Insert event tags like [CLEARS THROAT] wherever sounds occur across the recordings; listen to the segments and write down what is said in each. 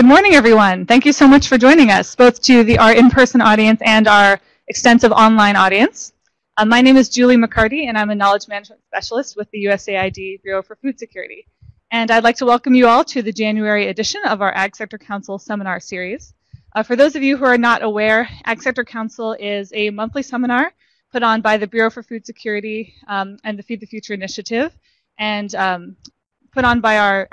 Good morning, everyone. Thank you so much for joining us, both to the, our in-person audience and our extensive online audience. Uh, my name is Julie McCarty, and I'm a Knowledge Management Specialist with the USAID Bureau for Food Security. And I'd like to welcome you all to the January edition of our Ag Sector Council seminar series. Uh, for those of you who are not aware, Ag Sector Council is a monthly seminar put on by the Bureau for Food Security um, and the Feed the Future initiative, and um, put on by our,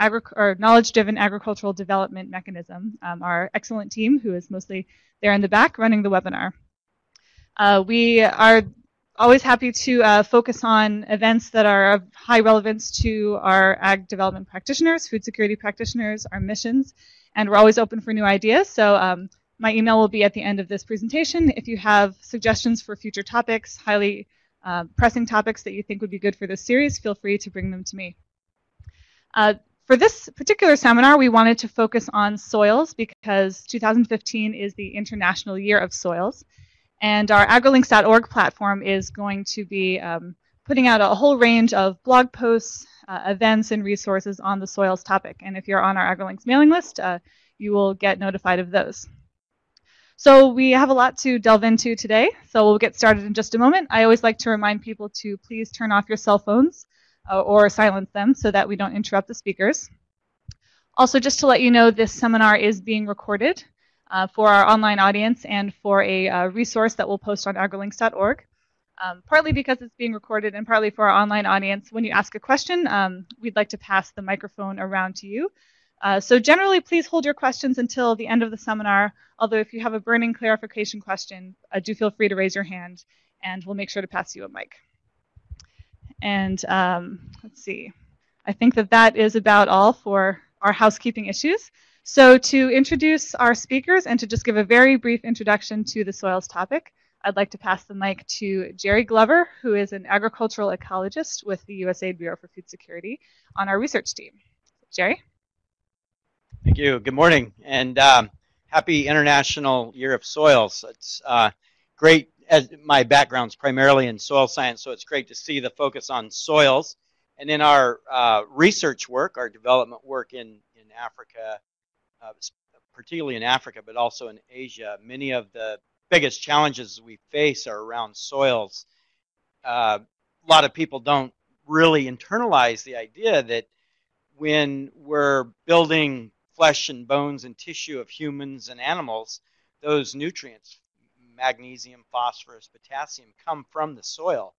knowledge-driven agricultural development mechanism, um, our excellent team who is mostly there in the back running the webinar. Uh, we are always happy to uh, focus on events that are of high relevance to our ag development practitioners, food security practitioners, our missions, and we're always open for new ideas. So um, my email will be at the end of this presentation. If you have suggestions for future topics, highly uh, pressing topics that you think would be good for this series, feel free to bring them to me. Uh, for this particular seminar, we wanted to focus on soils because 2015 is the International Year of Soils. And our agrilinks.org platform is going to be um, putting out a whole range of blog posts, uh, events, and resources on the soils topic. And if you're on our AgriLinks mailing list, uh, you will get notified of those. So we have a lot to delve into today, so we'll get started in just a moment. I always like to remind people to please turn off your cell phones uh, or silence them so that we don't interrupt the speakers. Also, just to let you know, this seminar is being recorded uh, for our online audience and for a uh, resource that we'll post on agrilinks.org. Um, partly because it's being recorded and partly for our online audience. When you ask a question, um, we'd like to pass the microphone around to you. Uh, so generally, please hold your questions until the end of the seminar, although if you have a burning clarification question, uh, do feel free to raise your hand and we'll make sure to pass you a mic. And um, let's see, I think that that is about all for our housekeeping issues. So to introduce our speakers and to just give a very brief introduction to the soils topic, I'd like to pass the mic to Jerry Glover, who is an agricultural ecologist with the USAID Bureau for Food Security on our research team. Jerry? Thank you. Good morning, and um, happy International Year of Soils. It's uh, great as my background's primarily in soil science, so it's great to see the focus on soils. And in our uh, research work, our development work in, in Africa, uh, particularly in Africa, but also in Asia, many of the biggest challenges we face are around soils. Uh, a lot of people don't really internalize the idea that when we're building flesh and bones and tissue of humans and animals, those nutrients magnesium, phosphorus, potassium come from the soil.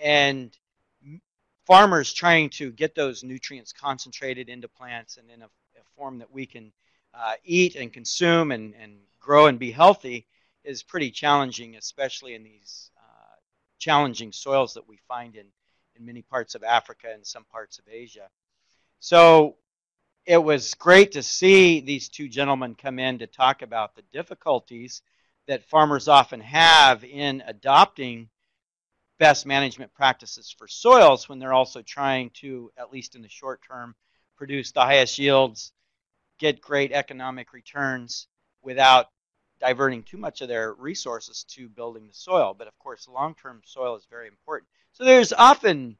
And farmers trying to get those nutrients concentrated into plants and in a, a form that we can uh, eat and consume and, and grow and be healthy is pretty challenging, especially in these uh, challenging soils that we find in, in many parts of Africa and some parts of Asia. So it was great to see these two gentlemen come in to talk about the difficulties that farmers often have in adopting best management practices for soils when they're also trying to, at least in the short term, produce the highest yields, get great economic returns without diverting too much of their resources to building the soil. But of course, long-term soil is very important. So there's often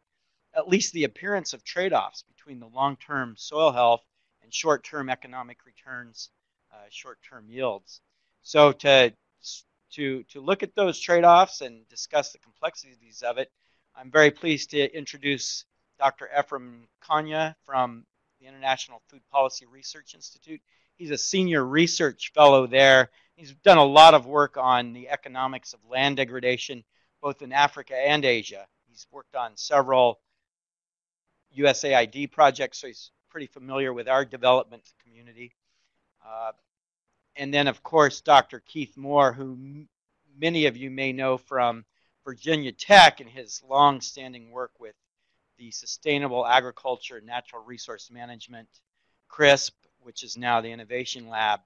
at least the appearance of trade-offs between the long-term soil health and short-term economic returns, uh, short-term yields. So to to, to look at those trade-offs and discuss the complexities of it, I'm very pleased to introduce Dr. Ephraim Nkonya from the International Food Policy Research Institute. He's a senior research fellow there. He's done a lot of work on the economics of land degradation, both in Africa and Asia. He's worked on several USAID projects, so he's pretty familiar with our development community. Uh, and then, of course, Dr. Keith Moore, who many of you may know from Virginia Tech and his long-standing work with the Sustainable Agriculture and Natural Resource Management, CRSP, which is now the Innovation Lab.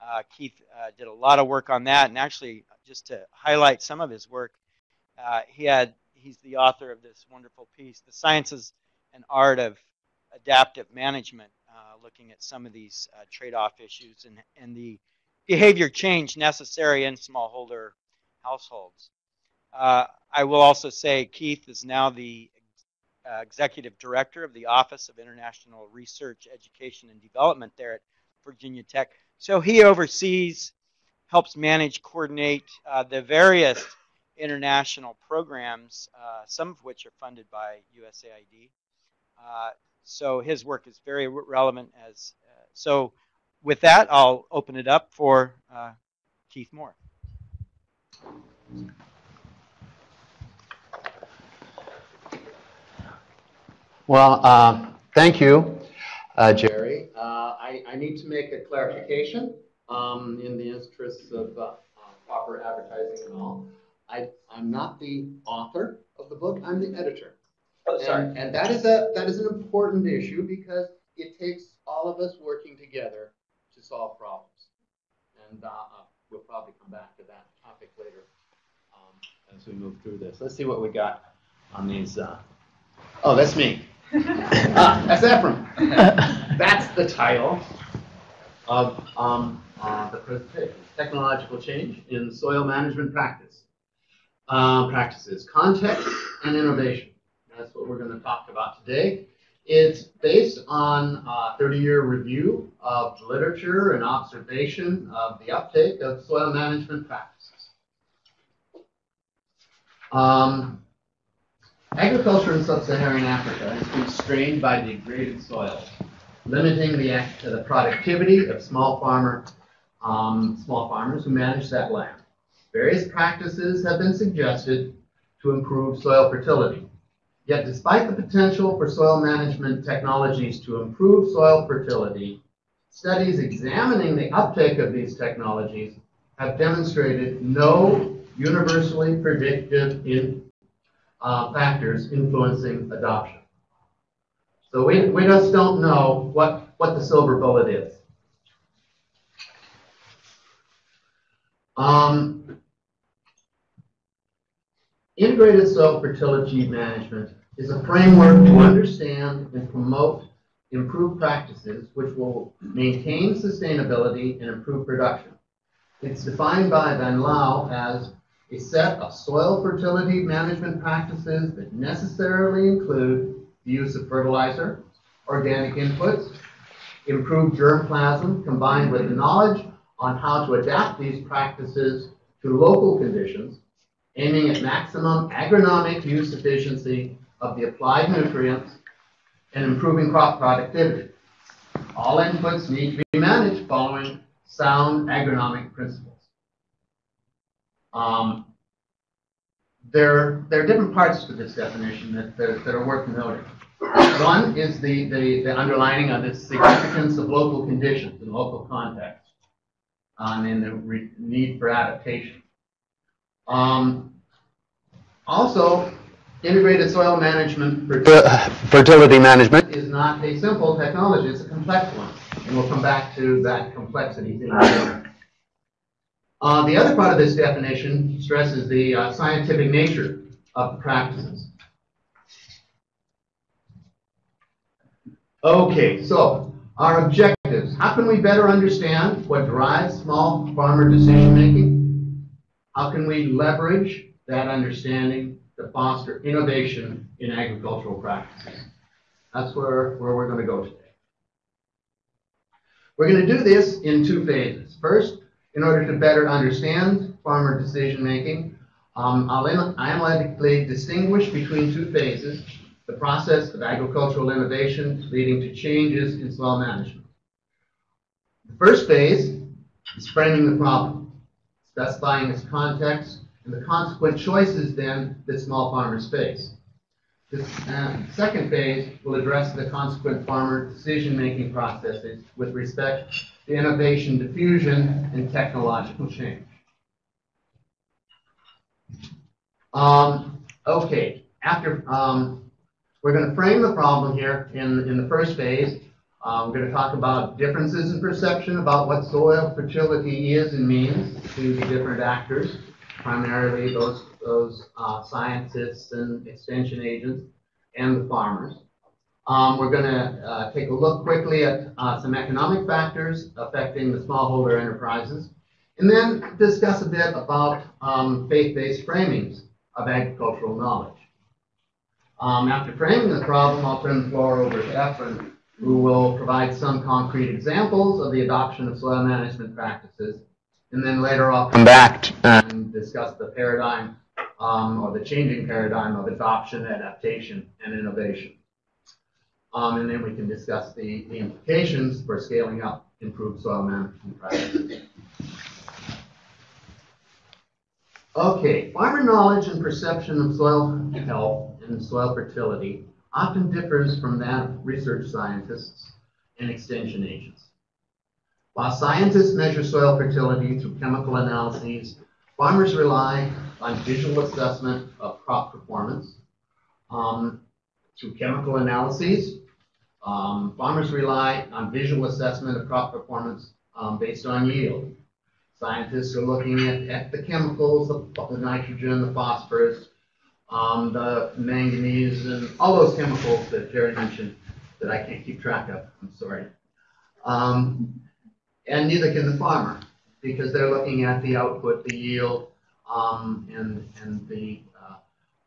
Uh, Keith uh, did a lot of work on that, and actually, just to highlight some of his work, uh, he had he's the author of this wonderful piece, "The Sciences and Art of Adaptive Management," uh, looking at some of these uh, trade-off issues and, and the behavior change necessary in smallholder households. Uh, I will also say Keith is now the uh, executive director of the Office of International Research, Education, and Development there at Virginia Tech. So he oversees, helps manage, coordinate uh, the various international programs, some of which are funded by USAID. So his work is very relevant as uh, so with that I'll open it up for uh, Keith Moore. Well, uh, thank you, uh, Jerry. Uh, I, I, need to make a clarification um, in the interests of uh, proper advertising and all. I, I'm not the author of the book, I'm the editor. Oh, sorry. And, and that is a that is an important issue because it takes all of us working together to solve problems. And uh, uh, we'll probably come back to that topic later um, as we move through this. Let's see what we got on these. Uh... Oh, that's me. [LAUGHS] ah, that's Ephraim. that's the title of um, uh, the presentation: Technological Change in Soil Management Practice uh, Practices, Context and Innovation. That's what we're going to talk about today. It's based on a 30-year review of literature and observation of the uptake of soil management practices. Um, agriculture in sub-Saharan Africa has been strained by degraded soils, limiting the, the productivity of small farmer um, small farmers who manage that land. Various practices have been suggested to improve soil fertility. Yet despite the potential for soil management technologies to improve soil fertility, studies examining the uptake of these technologies have demonstrated no universally predictive in, uh, factors influencing adoption. So we, we just don't know what, what the silver bullet is. Um, Integrated soil fertility management is a framework to understand and promote improved practices which will maintain sustainability and improve production. It's defined by Vanlauwe as a set of soil fertility management practices that necessarily include the use of fertilizer, organic inputs, improved germplasm combined with knowledge on how to adapt these practices to local conditions aiming at maximum agronomic use efficiency of the applied nutrients and improving crop productivity. All inputs need to be managed following sound agronomic principles. Um, there, there are different parts to this definition that, that, that are worth noting. One is the, the, the, underlining of the significance of local conditions and local context um, and the need for adaptation. Um, also, integrated soil management fertility management is not a simple technology, it's a complex one. And we'll come back to that complexity thing uh, the other part of this definition stresses the uh, scientific nature of the practices. Okay, so our objectives. How can we better understand what drives small farmer decision making? How can we leverage that understanding to foster innovation in agricultural practices. That's where, where we're going to go today. We're going to do this in two phases. First, in order to better understand farmer decision making, um, I'll analytically distinguish between two phases the process of agricultural innovation leading to changes in soil management. The first phase is framing the problem, specifying its context and the consequent choices then that small farmers face. The uh, second phase will address the consequent farmer decision-making processes with respect to innovation diffusion and technological change. Um, okay, after um, we're going to frame the problem here in, in the first phase. Uh, we're going to talk about differences in perception about what soil fertility is and means to the different actors primarily those, those uh, scientists and extension agents and the farmers. Um, we're going to uh, take a look quickly at uh, some economic factors affecting the smallholder enterprises, and then discuss a bit about um, faith-based framings of agricultural knowledge. Um, after framing the problem, I'll turn the floor over to Ephraim who will provide some concrete examples of the adoption of soil management practices. And then later I'll come back and discuss the paradigm um, or the changing paradigm of adoption, adaptation, and innovation. Um, and then we can discuss the, the implications for scaling up improved soil management practices. Okay, farmer knowledge and perception of soil health and soil fertility often differs from that of research scientists and extension agents. While scientists measure soil fertility through chemical analyses, farmers rely on visual assessment of crop performance um, through chemical analyses. Um, farmers rely on visual assessment of crop performance um, based on yield. Scientists are looking at, at the chemicals, the, the nitrogen, the phosphorus, um, the manganese, and all those chemicals that Jerry mentioned that I can't keep track of. I'm sorry. Um, and neither can the farmer because they're looking at the output, the yield, um, and, and the, uh,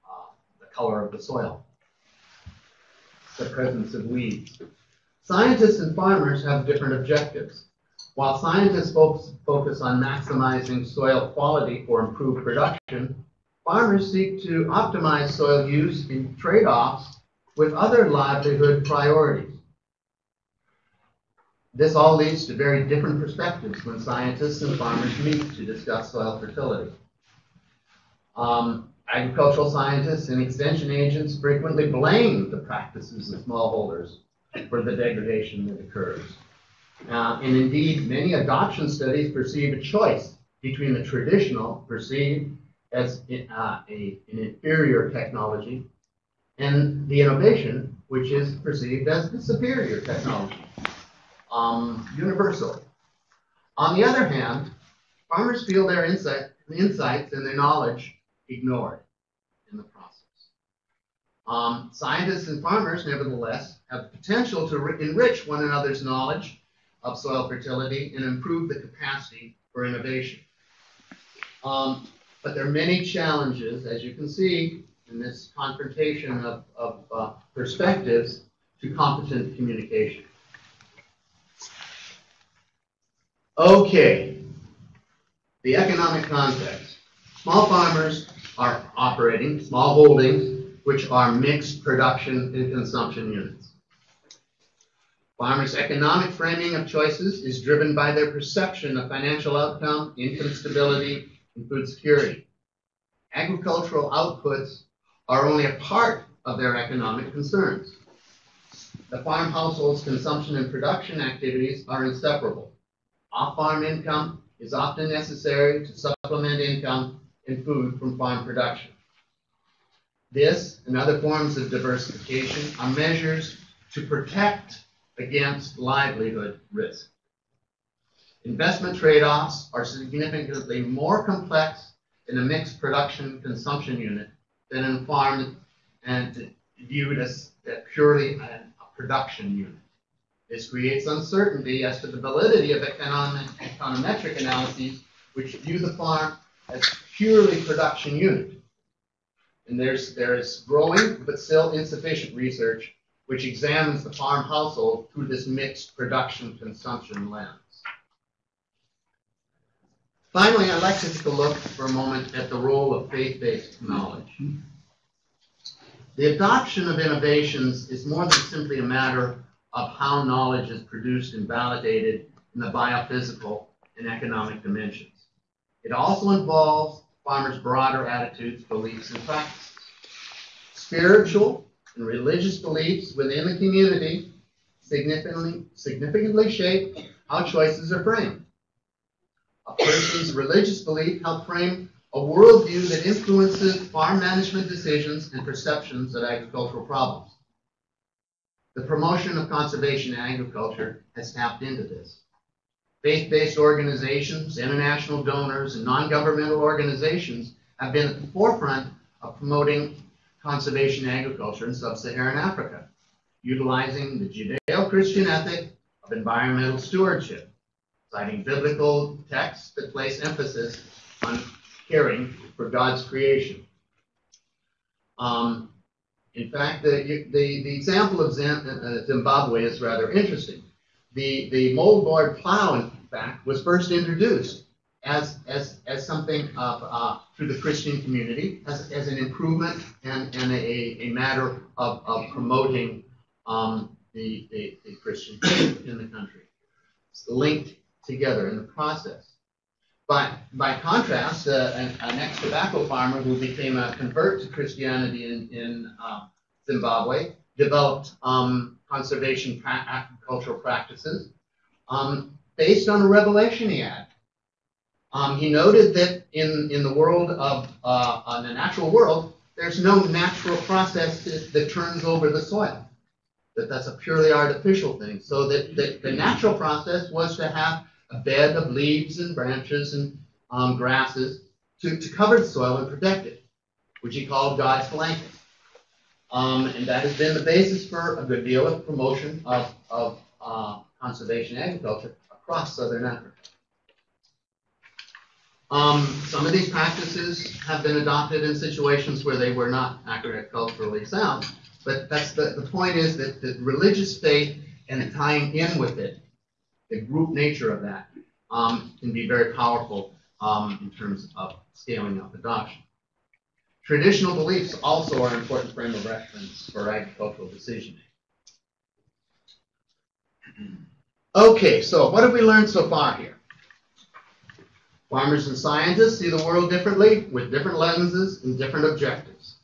uh, the color of the soil, the presence of weeds. Scientists and farmers have different objectives. While scientists focus, focus on maximizing soil quality for improved production, farmers seek to optimize soil use in trade-offs with other livelihood priorities. This all leads to very different perspectives when scientists and farmers meet to discuss soil fertility. Um, agricultural scientists and extension agents frequently blame the practices of smallholders for the degradation that occurs. Uh, and indeed, many adoption studies perceive a choice between the traditional, perceived as uh, a, an inferior technology, and the innovation, which is perceived as the superior technology, um, universal. On the other hand, farmers feel their insight, insights and their knowledge ignored in the process. Um, scientists and farmers, nevertheless, have the potential to enrich one another's knowledge of soil fertility and improve the capacity for innovation. Um, but there are many challenges, as you can see, in this confrontation of, of uh, perspectives to competent communication. Okay, the economic context. Small farmers are operating small holdings, which are mixed production and consumption units. Farmers' economic framing of choices is driven by their perception of financial outcome, income stability, and food security. Agricultural outputs are only a part of their economic concerns. The farm household's consumption and production activities are inseparable. Off-farm income is often necessary to supplement income and food from farm production. This and other forms of diversification are measures to protect against livelihood risk. Investment trade-offs are significantly more complex in a mixed production consumption unit than in farm and viewed as purely a production unit. This creates uncertainty as to the validity of economic, econometric analyses which view the farm as purely production unit. And there's, there's growing but still insufficient research which examines the farm household through this mixed production consumption lens. Finally, I'd like to take a look for a moment at the role of faith-based knowledge. The adoption of innovations is more than simply a matter of how knowledge is produced and validated in the biophysical and economic dimensions. It also involves farmers' broader attitudes, beliefs, and practices. Spiritual and religious beliefs within the community significantly, significantly shape how choices are framed. A person's religious belief help frame a worldview that influences farm management decisions and perceptions of agricultural problems. The promotion of conservation agriculture has tapped into this. Faith-based organizations, international donors, and non-governmental organizations have been at the forefront of promoting conservation agriculture in sub-Saharan Africa, utilizing the Judeo-Christian ethic of environmental stewardship citing biblical texts that place emphasis on caring for God's creation. Um, In fact, the, the, the example of uh, Zimbabwe is rather interesting. The, the moldboard plow, in fact, was first introduced as, as, as something of, uh, through the Christian community, as, as an improvement and, and a, a matter of, of promoting um, the, the, the Christian faith in the country. It's linked together in the process. But by contrast, uh, an, an ex-tobacco farmer who became a convert to Christianity in, in uh, Zimbabwe developed um, conservation pra agricultural practices um, based on a revelation he had. Um, he noted that in, in the world of uh, the natural world, there's no natural process that, turns over the soil. That that's a purely artificial thing. So that, that the natural process was to have a bed of leaves and branches and um, grasses to, to cover the soil and protect it, which he called God's blanket. Um, and that has been the basis for a good deal of promotion of, of uh, conservation agriculture across southern Africa. Um, some of these practices have been adopted in situations where they were not agriculturally sound, but that's the, the point is that the religious faith and tying in with it the group nature of that um, can be very powerful um, in terms of scaling up adoption. Traditional beliefs also are an important frame of reference for agricultural decision making. [CLEARS THROAT] Okay, so what have we learned so far here? Farmers and scientists see the world differently with different lenses and different objectives.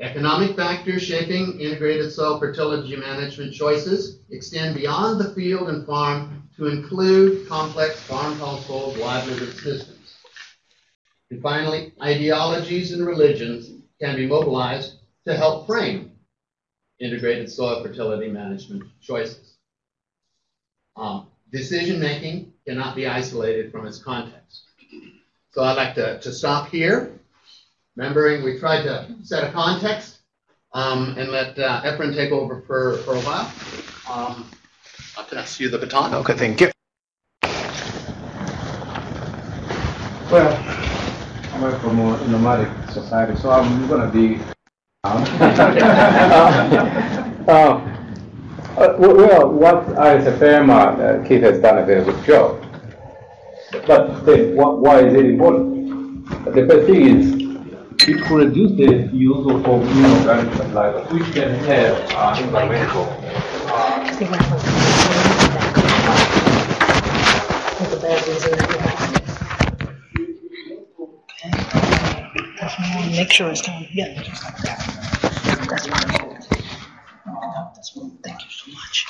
Economic factors shaping integrated soil fertility management choices extend beyond the field and farm to include complex farm household livelihood systems. And finally, ideologies and religions can be mobilized to help frame integrated soil fertility management choices. Um, decision making cannot be isolated from its context. So I'd like to, to stop here Remembering we tried to set a context um, and let uh, Ephraim take over for, for a while. Um, I'll pass you the baton. Okay, thank you. Well, I'm from a nomadic society, so I'm going to be. [LAUGHS] uh, uh, well, what ISFM, uh, Keith has done a very good job. But then, what, why is it important? The first thing is it reduces the use of inorganic fertilizer, which can have uh, environmental. Make sure it's done. Yeah, just like that. That's perfect. Thank you so much.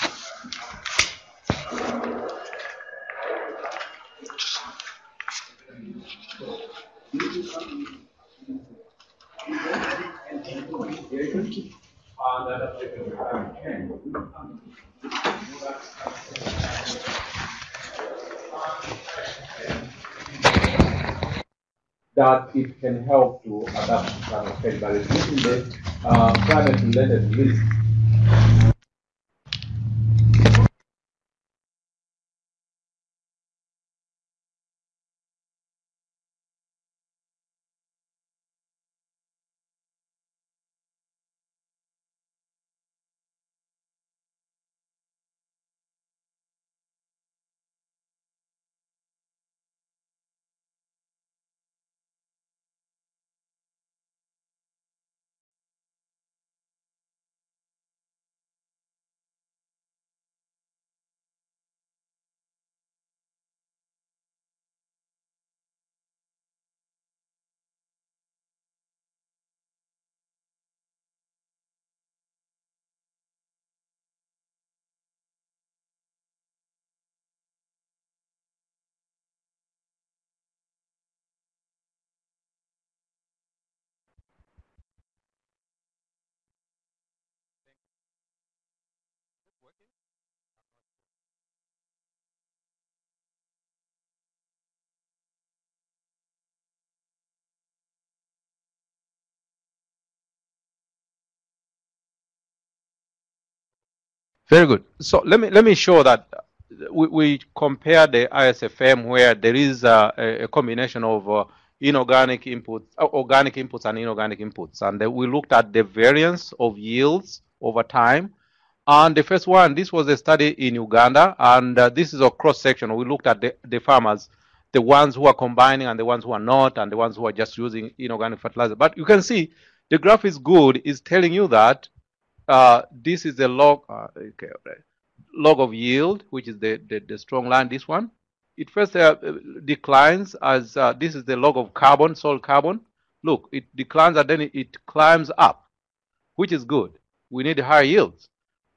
That it can help to adapt to climate change, it's using the uh, climate-related risk Very good. So let me let me show that we, we compare the ISFM where there is a, a combination of uh, inorganic inputs, uh, organic inputs and inorganic inputs. And we looked at the variance of yields over time. And the first one, this was a study in Uganda, and uh, this is a cross section. We looked at the, the farmers, the ones who are combining and the ones who are not, and the ones who are just using inorganic fertilizer. But you can see the graph is good, is telling you that uh, this is the log, uh, okay, log of yield, which is the, the, the strong line, this one. It first uh, declines as uh, this is the log of carbon, soil carbon. Look, it declines and then it, it climbs up, which is good. We need higher yields.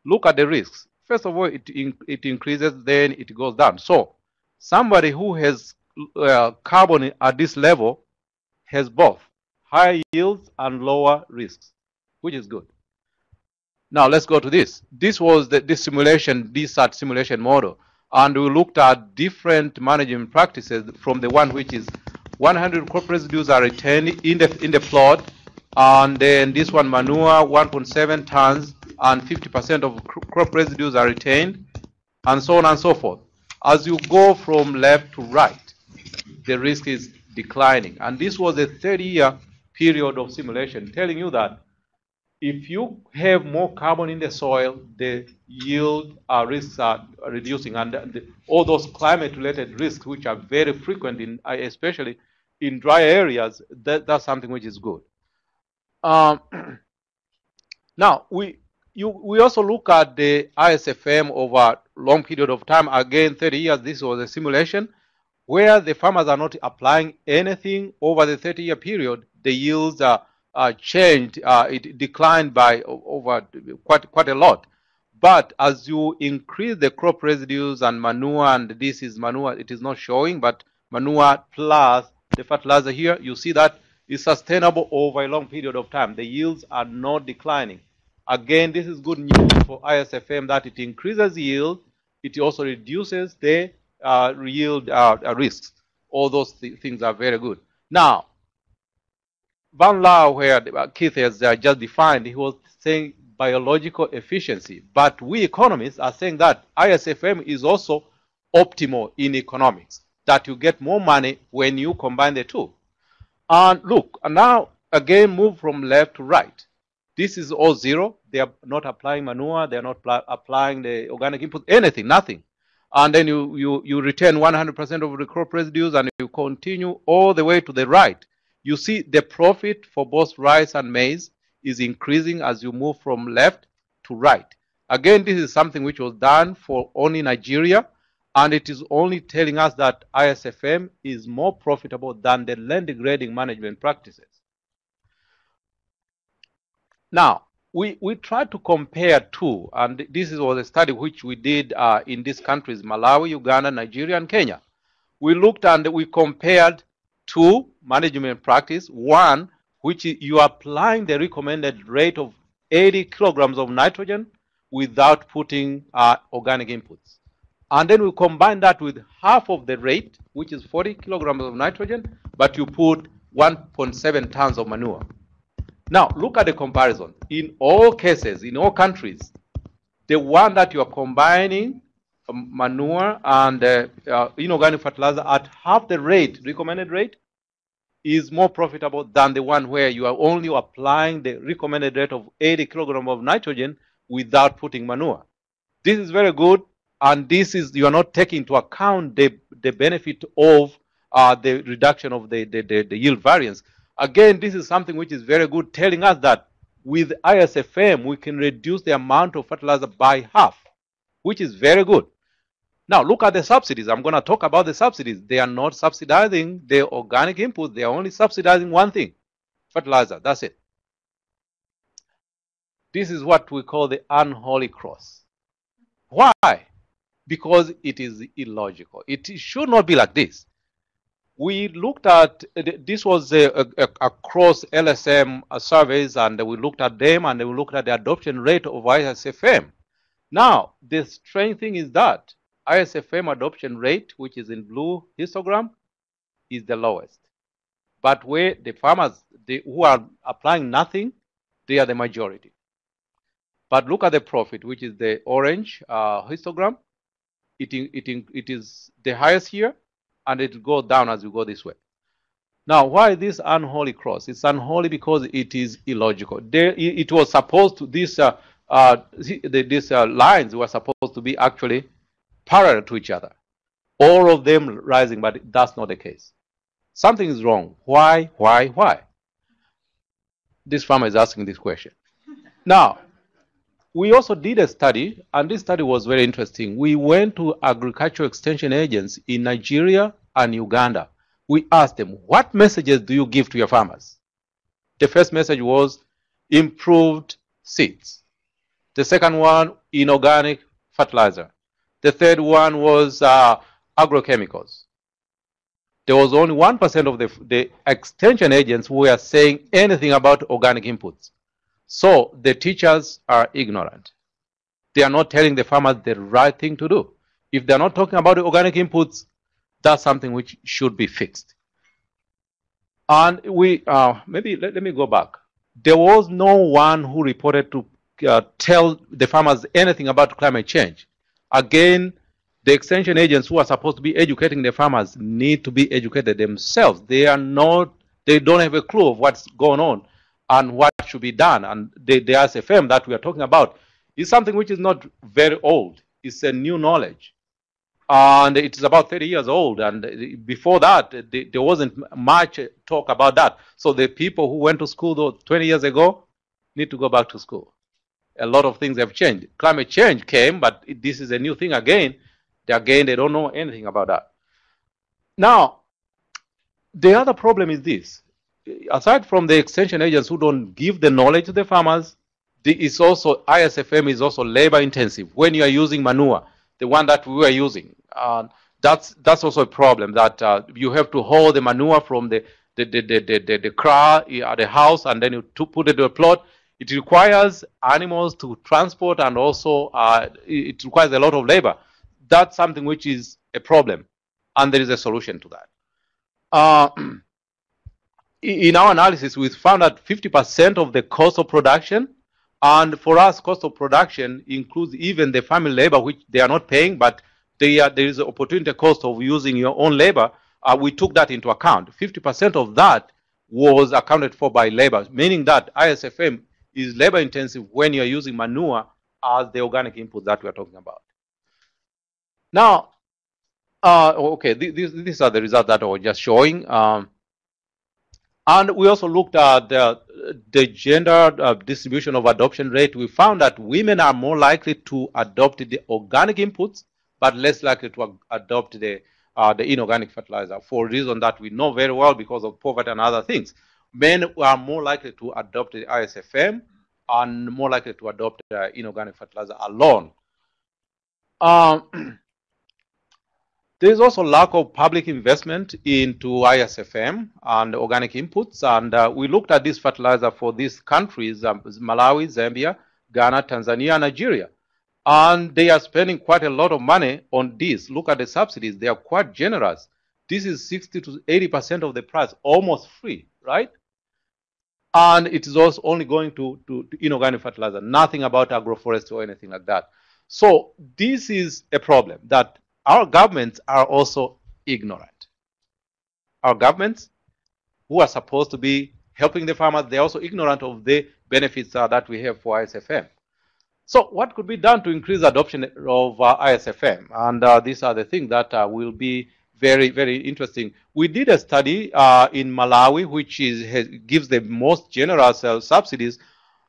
Look at the risks. First of all, it, in, it increases, then it goes down. So somebody who has uh, carbon at this level has both higher yields and lower risks, which is good. Now let's go to this. This was the this simulation, DSSAT simulation model, and we looked at different management practices from the one which is 100 crop residues are retained in the in the plot, and then this one manure 1.7 tons and 50% of crop residues are retained, and so on and so forth. As you go from left to right, the risk is declining, and this was a 30-year period of simulation telling you that if you have more carbon in the soil, the yield uh, risks are reducing, and the, all those climate-related risks, which are very frequent in, uh, especially in dry areas, that, that's something which is good. Um, [CLEARS THROAT] now we you, we also look at the ISFM over a long period of time. Again, 30 years. This was a simulation where the farmers are not applying anything over the 30-year period. The yields are changed, uh, it declined by over quite quite a lot. But as you increase the crop residues and manure, and this is manure, it is not showing, but manure plus the fertilizer here, you see that is sustainable over a long period of time. The yields are not declining. Again, this is good news for ISFM that it increases yield, it also reduces the uh, yield uh, risks. All those th things are very good. Now, Vanlauwe, where Keith has uh, just defined, he was saying biological efficiency. But we economists are saying that ISFM is also optimal in economics, that you get more money when you combine the two. And look, and now again move from left to right. This is all zero. They are not applying manure. They are not applying the organic input, anything, nothing. And then you, you, you return 100% of the crop residues and you continue all the way to the right you see the profit for both rice and maize is increasing as you move from left to right. Again, this is something which was done for only Nigeria, and it is only telling us that ISFM is more profitable than the land degrading management practices. Now, we, we tried to compare two, and this was a study which we did uh, in these countries, Malawi, Uganda, Nigeria, and Kenya. We looked and we compared two management practice. One, which you are applying the recommended rate of 80 kilograms of nitrogen without putting uh, organic inputs. And then we combine that with half of the rate, which is 40 kilograms of nitrogen, but you put 1.7 tons of manure. Now, look at the comparison. In all cases, in all countries, the one that you are combining um, manure and uh, uh, inorganic fertilizer at half the rate, recommended rate, is more profitable than the one where you are only applying the recommended rate of 80 kilogram of nitrogen without putting manure. This is very good, and this is you are not taking into account the, the benefit of uh, the reduction of the, the, the, the yield variance. Again, this is something which is very good, telling us that with ISFM, we can reduce the amount of fertilizer by half, which is very good. Now look at the subsidies. I'm going to talk about the subsidies. They are not subsidizing the organic input. They are only subsidizing one thing, fertilizer. That's it. This is what we call the unholy cross. Why? Because it is illogical. It should not be like this. We looked at, this was a, a, LSM surveys and we looked at them and we looked at the adoption rate of ISFM. Now, the strange thing is that ISFM adoption rate, which is in blue histogram, is the lowest. But where the farmers who are applying nothing, they are the majority. But look at the profit, which is the orange uh, histogram. It, it, it is the highest here, and it will go down as you go this way. Now, why this unholy cross? It's unholy because it is illogical. There, it was supposed to this uh, uh, these uh, lines were supposed to be actually parallel to each other, all of them rising, but that's not the case. Something is wrong. Why? Why? Why? This farmer is asking this question. [LAUGHS] Now, we also did a study, and this study was very interesting. We went to agricultural extension agents in Nigeria and Uganda. We asked them, What messages do you give to your farmers? The first message was improved seeds. The second one, inorganic fertilizer. The third one was uh, agrochemicals. There was only 1% of the, the extension agents who were saying anything about organic inputs. So the teachers are ignorant. They are not telling the farmers the right thing to do. If they're not talking about the organic inputs, that's something which should be fixed. And we, uh, maybe let, let me go back. There was no one who reported to uh, tell the farmers anything about climate change. Again, the extension agents who are supposed to be educating the farmers need to be educated themselves. They are not, they don't have a clue of what's going on and what should be done. And the, the SFM that we are talking about is something which is not very old. It's a new knowledge. And it is about 30 years old. And before that, there wasn't much talk about that. So the people who went to school though 20 years ago need to go back to school. A lot of things have changed. Climate change came, but it- this is a new thing again. They, again, they don't know anything about that. Now, the other problem is this. Aside from the extension agents who don't give the knowledge to the farmers, it's also ISFM is also labor intensive. When you are using manure, the one that we were using, uh, that's that's also a problem. That uh, you have to haul the manure from the the the the, the, the, the the house and then you put it to a plot. It requires animals to transport and also uh, it requires a lot of labor. That's something which is a problem, and there is a solution to that. Uh, [CLEARS THROAT] in our analysis, we found that 50% of the cost of production, and for us, cost of production includes even the family labor, which they are not paying, but they are, there is an opportunity cost of using your own labor. Uh, we took that into account. 50% of that was accounted for by labor, meaning that ISFM is labor intensive when you're using manure as the organic input that we're talking about. Now, uh, okay, th- these, these are the results that I was just showing. Um, and we also looked at the, the gender uh, distribution of adoption rate. We found that women are more likely to adopt the organic inputs, but less likely to adopt the, uh, the inorganic fertilizer for a reason that we know very well because of poverty and other things. Men are more likely to adopt the ISFM and more likely to adopt uh, inorganic fertilizer alone. Um, [CLEARS THROAT] There is also lack of public investment into ISFM and organic inputs, and uh, we looked at this fertilizer for these countries: um, Malawi, Zambia, Ghana, Tanzania, Nigeria, and they are spending quite a lot of money on this. Look at the subsidies; they are quite generous. This is 60 to 80 percent of the price, almost free, right? And it is also only going to, to, to inorganic fertilizer, nothing about agroforestry or anything like that. So this is a problem that our governments are also ignorant. Our governments, who are supposed to be helping the farmers, they're also ignorant of the benefits uh, that we have for ISFM. So, what could be done to increase adoption of uh, ISFM? And uh, these are the things that uh, will be very, very interesting. We did a study uh, in Malawi, which is, has, gives the most generous uh, subsidies,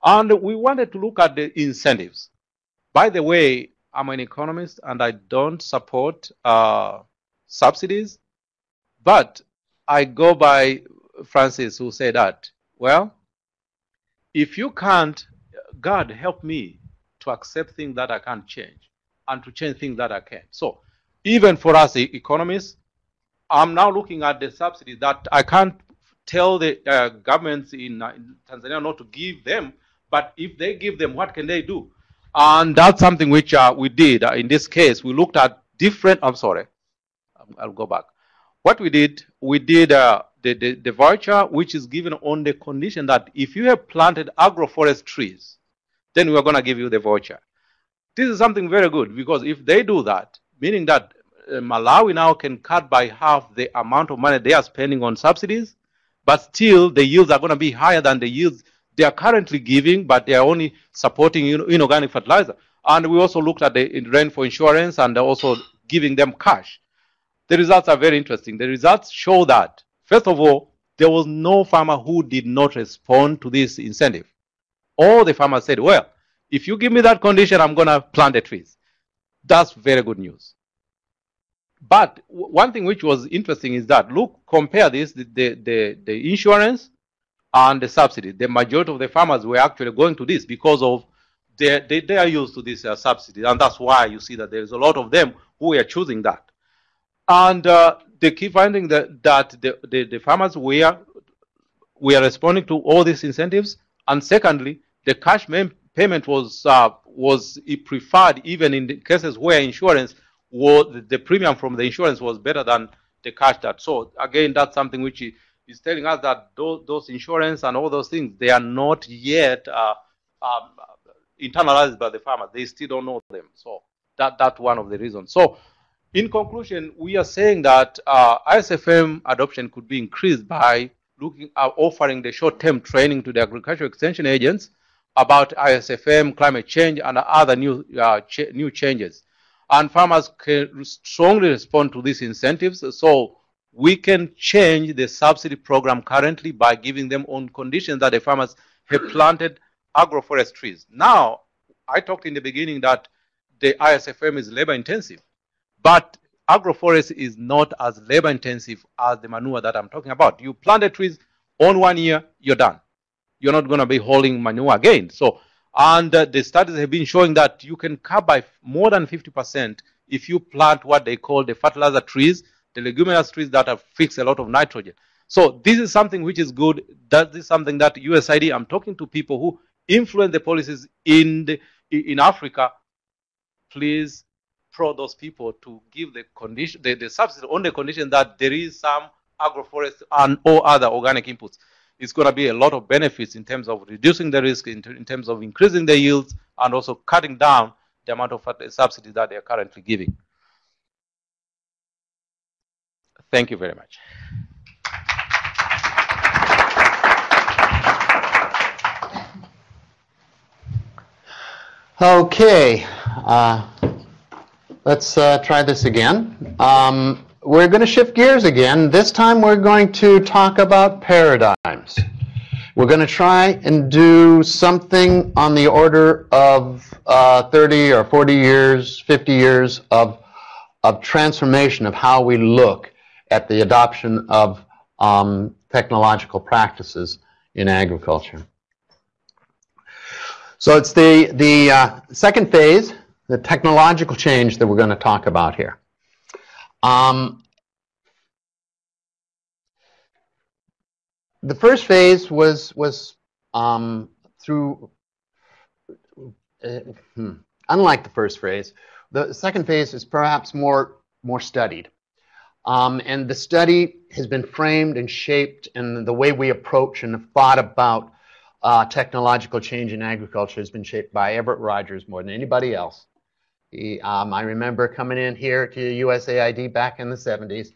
and we wanted to look at the incentives. By the way, I'm an economist and I don't support uh, subsidies, but I go by Francis, who said that, well, if you can't, God help me to accept things that I can't change and to change things that I can. So, even for us economists, I'm now looking at the subsidies that I can't tell the uh, governments in, uh, in Tanzania not to give them, but if they give them, what can they do? And that's something which uh, we did. Uh, in this case, we looked at different, I'm sorry, Um, I'll go back. What we did, we did uh, the, the, the voucher, which is given on the condition that if you have planted agroforest trees, then we're going to give you the voucher. This is something very good because if they do that, meaning that uh, Malawi now can cut by half the amount of money they are spending on subsidies, but still the yields are going to be higher than the yields they are currently giving, but they are only supporting inorganic fertilizer. And we also looked at the in- for insurance and also giving them cash. The results are very interesting. The results show that, first of all, there was no farmer who did not respond to this incentive. All the farmers said, well, if you give me that condition, I'm going to plant the trees. That's very good news. But one thing which was interesting is that look, compare this the, the, the, the insurance and the subsidy. The majority of the farmers were actually going to this because of they, they, they are used to this uh, subsidy, and that's why you see that there's a lot of them who are choosing that. And uh, they keep finding that, that the, the, the farmers were, were responding to all these incentives. And secondly, the cash payment was, uh, was preferred even in the cases where insurance was, the- premium from the insurance was better than the cash that. So again, that's something which is telling us that those, those insurance and all those things, they are not yet uh, um, internalized by the farmer They still don't know them. So that, that's one of the reasons. So in conclusion, we are saying that uh, ISFM adoption could be increased by looking at offering the short-term training to the agricultural extension agents about ISFM, climate change, and other new uh, ch- new changes. And farmers can strongly respond to these incentives. So we can change the subsidy program currently by giving them on conditions that the farmers have planted agroforest trees. Now, I talked in the beginning that the ISFM is labor intensive. But agroforest is not as labor intensive as the manure that I'm talking about. You plant the trees on one year, you're done. You're not going to be hauling manure again. So, and uh, the studies have been showing that you can cut by more than 50% if you plant what they call the fertilizer trees, the leguminous trees that have fixed a lot of nitrogen. So this is something which is good. That is something that USAID. I'm talking to people who influence the policies in the, in Africa. Please prod those people to give the condition the, the subsidy on the condition that there is some agroforest and or other organic inputs. It's going to be a lot of benefits in terms of reducing the risk, in, in terms of increasing the yields, and also cutting down the amount of subsidy that they are currently giving. Thank you very much. Okay, uh, let's uh, try this again. Um, we're going to shift gears again. This time we're going to talk about paradigms. We're going to try and do something on the order of uh, 30 or 40 years, 50 years of, of transformation of how we look at the adoption of um, technological practices in agriculture. So it's the, the uh, second phase, the technological change that we're going to talk about here. Um, the first phase was, was um, through, uh, hmm, unlike the first phase, the second phase is perhaps more, more studied. Um, and the study has been framed and shaped, and the way we approach and have thought about uh, technological change in agriculture has been shaped by Everett Rogers more than anybody else. He, um, I remember coming in here to USAID back in the 70s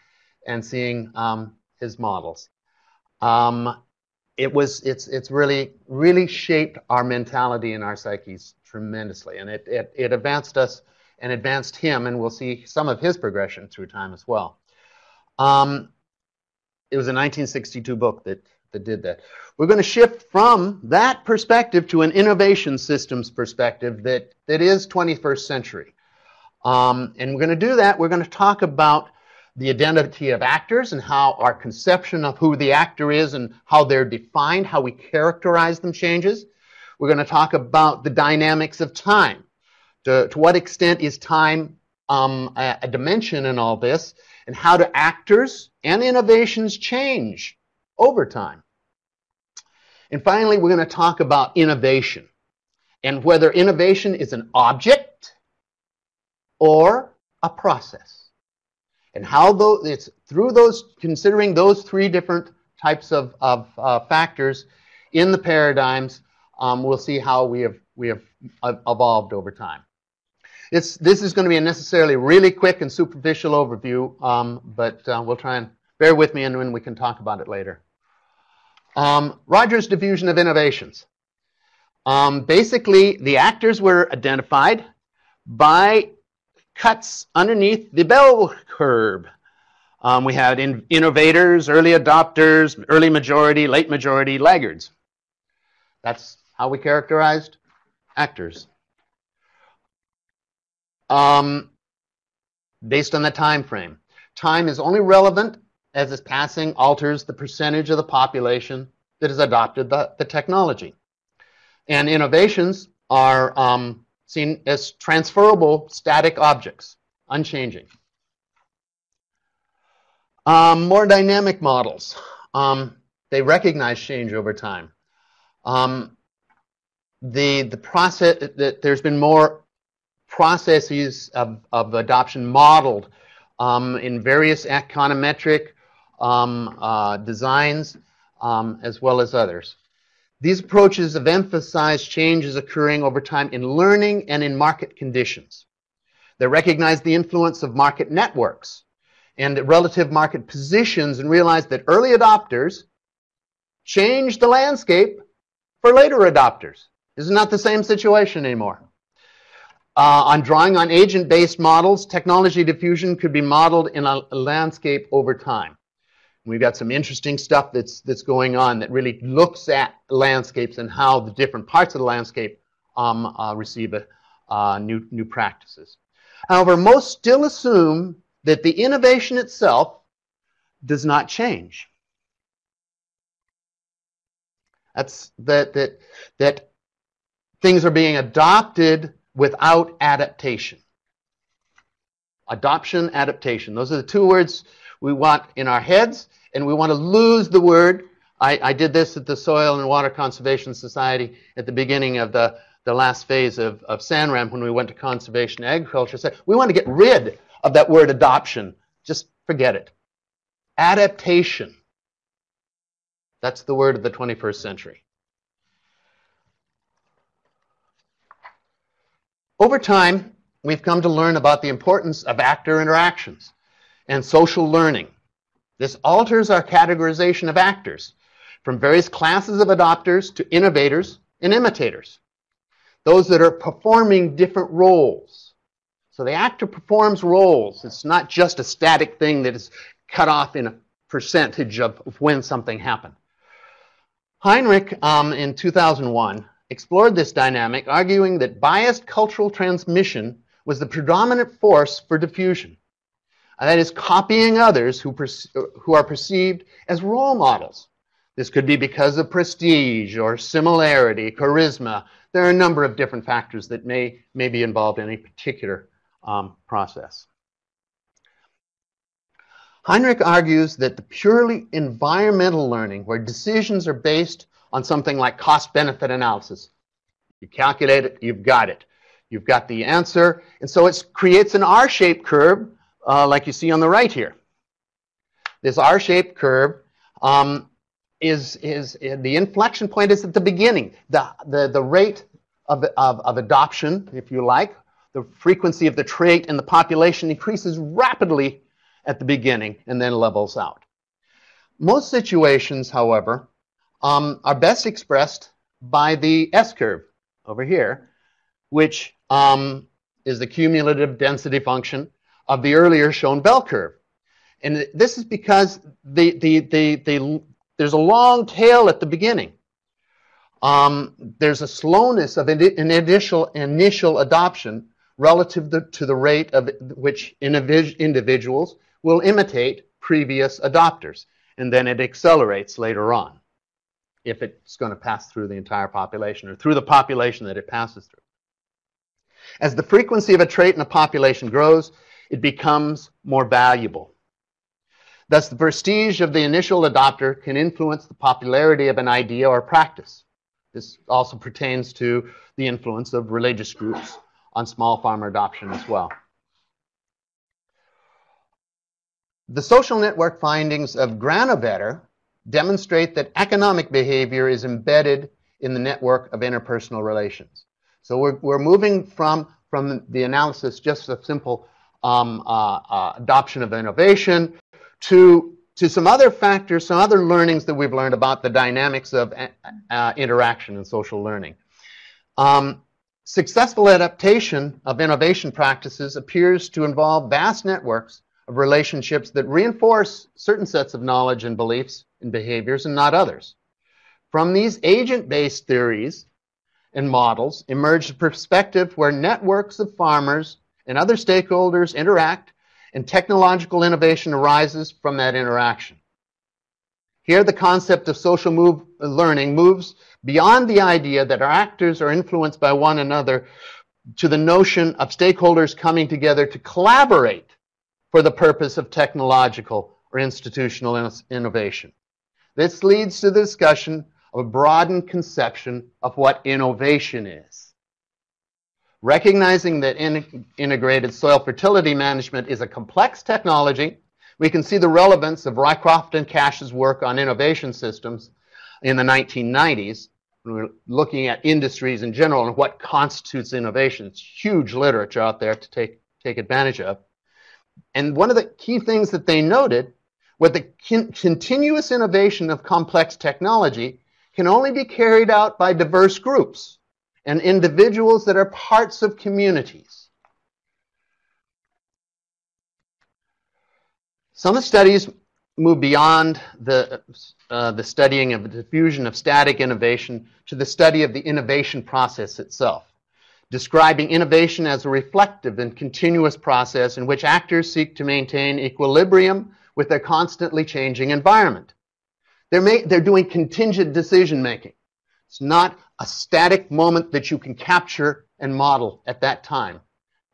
and seeing um, his models. Um, it was it's it's really really shaped our mentality and our psyches tremendously, and it, it it advanced us and advanced him, and we'll see some of his progression through time as well. Um, it was a 1962 book that that did that. We're going to shift from that perspective to an innovation systems perspective that, that is 21st century. Um, and we're going to do that. We're going to talk about the identity of actors and how our conception of who the actor is and how they're defined, how we characterize them changes. We're going to talk about the dynamics of time. To, to what extent is time um, a, a dimension in all this, and how do actors and innovations change over time. And finally, we're going to talk about innovation and whether innovation is an object or a process. And how those, it's through those, considering those three different types of, of uh, factors in the paradigms, um, we'll see how we have, we have evolved over time. It's, this is going to be a necessarily really quick and superficial overview, um, but uh, we'll try and bear with me and we can talk about it later. Um, Rogers diffusion of innovations. Um, basically, the actors were identified by cuts underneath the bell curve. Um, we had in innovators, early adopters, early majority, late majority, laggards. That's how we characterized actors. Um, based on the time frame. Time is only relevant as its passing alters the percentage of the population that has adopted the, the technology. And innovations are um, seen as transferable static objects, unchanging. Um, more dynamic models. Um, they recognize change over time. Um, the the process that there's been more processes of, of adoption modeled um, in various econometric um, uh, designs um, as well as others. These approaches have emphasized changes occurring over time in learning and in market conditions. They recognize the influence of market networks and relative market positions and realize that early adopters change the landscape for later adopters. This is not the same situation anymore. Uh, on drawing on agent-based models, technology diffusion could be modeled in a, a landscape over time. We've got some interesting stuff that's that's going on that really looks at landscapes and how the different parts of the landscape um, uh, receive a, uh, new new practices. However, most still assume that the innovation itself does not change. That's that that that things are being adopted without adaptation. Adoption, adaptation. Those are the two words we want in our heads, and we want to lose the word. I, I did this at the Soil and Water Conservation Society at the beginning of the, the last phase of, of SANREM when we went to conservation agriculture. Said, we want to get rid of that word adoption. Just forget it. Adaptation. That's the word of the 21st century. Over time, we've come to learn about the importance of actor interactions and social learning. This alters our categorization of actors from various classes of adopters to innovators and imitators, those that are performing different roles. So the actor performs roles. It's not just a static thing that is cut off in a percentage of when something happened. Henrich, um, in 2001, explored this dynamic, arguing that biased cultural transmission was the predominant force for diffusion. And that is copying others who, who are perceived as role models. This could be because of prestige or similarity, charisma. There are a number of different factors that may, may be involved in a particular um, process. Henrich argues that the purely environmental learning, where decisions are based on something like cost benefit analysis, you calculate it, you've got it. You've got the answer, and so it creates an R shaped curve uh, like you see on the right here. This R-shaped curve um, is, is, the inflection point is at the beginning. The, the, the rate of, of, of adoption, if you like, the frequency of the trait in the population increases rapidly at the beginning and then levels out. Most situations, however, um, are best expressed by the S-curve over here, which um, is the cumulative density function of the earlier shown bell curve. And this is because the, the, the, the, there's a long tail at the beginning. Um, there's a slowness of an initial, initial adoption relative to, to the rate of which individuals will imitate previous adopters. And then it accelerates later on if it's going to pass through the entire population or through the population that it passes through. As the frequency of a trait in a population grows, it becomes more valuable. Thus, the prestige of the initial adopter can influence the popularity of an idea or practice. This also pertains to the influence of religious groups on small farmer adoption as well. The social network findings of Granovetter demonstrate that economic behavior is embedded in the network of interpersonal relations. So we're, we're moving from, from the analysis just a simple um, uh, uh, adoption of innovation to to some other factors, some other learnings that we've learned about the dynamics of uh, uh, interaction and social learning. Um, successful adaptation of innovation practices appears to involve vast networks of relationships that reinforce certain sets of knowledge and beliefs and behaviors and not others. From these agent-based theories and models emerged a perspective where networks of farmers and other stakeholders interact and technological innovation arises from that interaction. Here, the concept of social move, uh, learning moves beyond the idea that our actors are influenced by one another to the notion of stakeholders coming together to collaborate for the purpose of technological or institutional innovation. This leads to the discussion of a broadened conception of what innovation is. Recognizing that in integrated soil fertility management is a complex technology, we can see the relevance of Rycroft and Kash's work on innovation systems in the 1990s. When we're looking at industries in general and what constitutes innovation. It's huge literature out there to take, take advantage of. And one of the key things that they noted was the continuous innovation of complex technology can only be carried out by diverse groups and individuals that are parts of communities. Some studies move beyond the, uh, the studying of the diffusion of static innovation to the study of the innovation process itself describing innovation as a reflective and continuous process in which actors seek to maintain equilibrium with their constantly changing environment. They're, they're doing contingent decision making. It's not a static moment that you can capture and model at that time.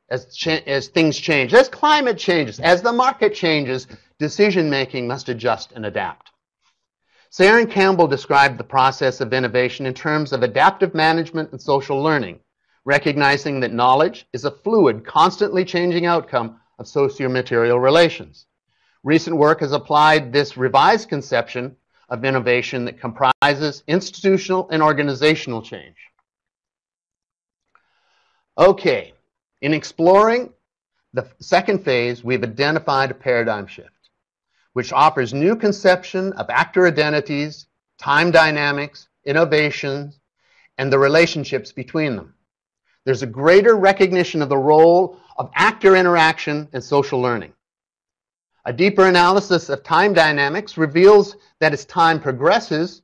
As, as things change, as climate changes, as the market changes, decision making must adjust and adapt. Sayer and Campbell described the process of innovation in terms of adaptive management and social learning recognizing that knowledge is a fluid, constantly changing outcome of socio-material relations. Recent work has applied this revised conception of innovation that comprises institutional and organizational change. Okay, in exploring the second phase, we've identified a paradigm shift, which offers new conception of actor identities, time dynamics, innovations, and the relationships between them. There's a greater recognition of the role of actor interaction and social learning. A deeper analysis of time dynamics reveals that as time progresses,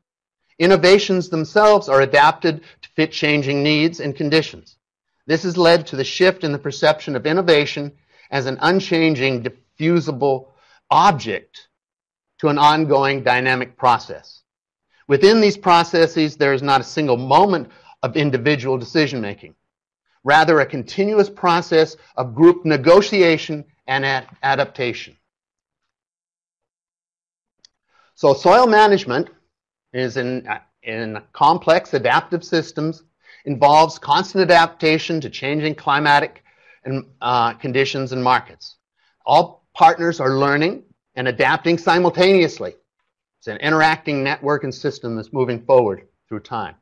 innovations themselves are adapted to fit changing needs and conditions. This has led to the shift in the perception of innovation as an unchanging, diffusible object to an ongoing dynamic process. Within these processes, there is not a single moment of individual decision making rather a continuous process of group negotiation and adaptation. So soil management is in, in complex adaptive systems, involves constant adaptation to changing climatic and, uh, conditions and markets. All partners are learning and adapting simultaneously. It's an interacting network and system that's moving forward through time,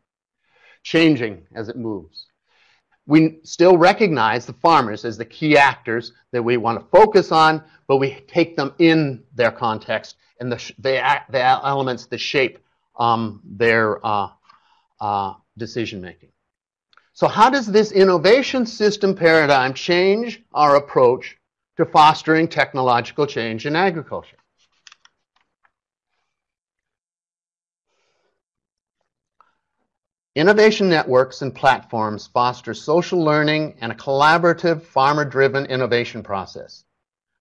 changing as it moves we still recognize the farmers as the key actors that we want to focus on, but we take them in their context and the, the, the elements that shape um, their uh, uh, decision making. So, how does this innovation system paradigm change our approach to fostering technological change in agriculture? Innovation networks and platforms foster social learning and a collaborative farmer-driven innovation process.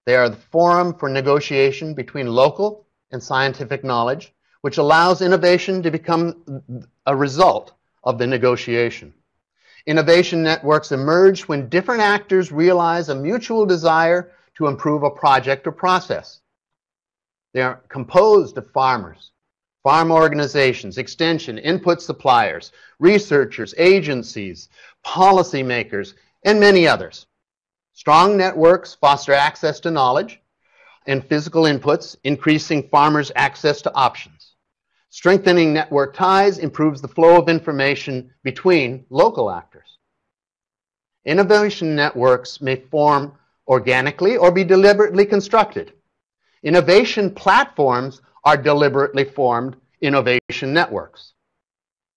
They are the forum for negotiation between local and scientific knowledge, which allows innovation to become a result of the negotiation. Innovation networks emerge when different actors realize a mutual desire to improve a project or process. They are composed of farmers, farm organizations, extension, input suppliers, researchers, agencies, policymakers, and many others. Strong networks foster access to knowledge and physical inputs, increasing farmers' access to options. Strengthening network ties improves the flow of information between local actors. Innovation networks may form organically or be deliberately constructed. Innovation platforms are deliberately formed innovation networks.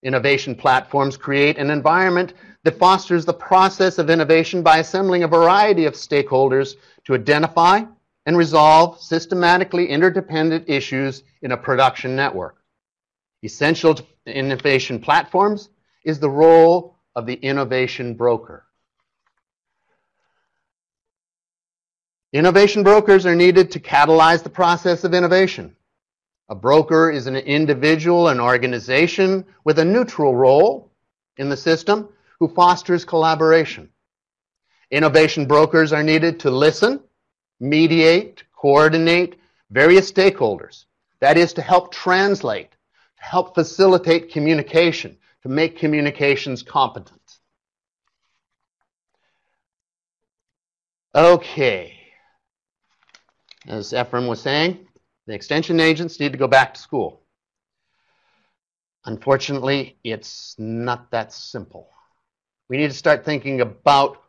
Innovation platforms create an environment that fosters the process of innovation by assembling a variety of stakeholders to identify and resolve systematically interdependent issues in a production network. Essential to innovation platforms is the role of the innovation broker. Innovation brokers are needed to catalyze the process of innovation. A broker is an individual, an organization with a neutral role in the system who fosters collaboration. Innovation brokers are needed to listen, mediate, coordinate various stakeholders. That is to help translate, to help facilitate communication, to make communications competent. Okay. As Ephraim was saying, the extension agents need to go back to school. Unfortunately, it's not that simple. We need to start thinking about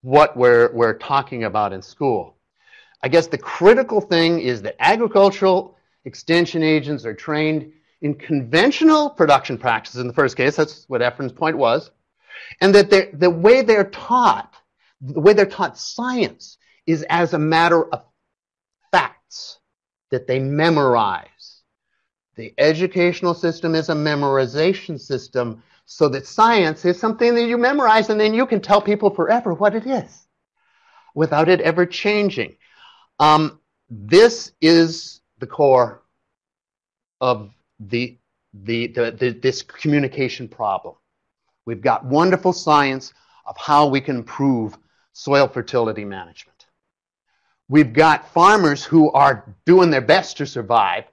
what we're, we're talking about in school. I guess the critical thing is that agricultural extension agents are trained in conventional production practices in the first case, that's what Ephraim's point was, and that the way they're taught, the way they're taught science is as a matter of facts that they memorize. The educational system is a memorization system so that science is something that you memorize and then you can tell people forever what it is without it ever changing. Um, this is the core of the, the, the, the, this communication problem. We've got wonderful science of how we can improve soil fertility management. We've got farmers who are doing their best to survive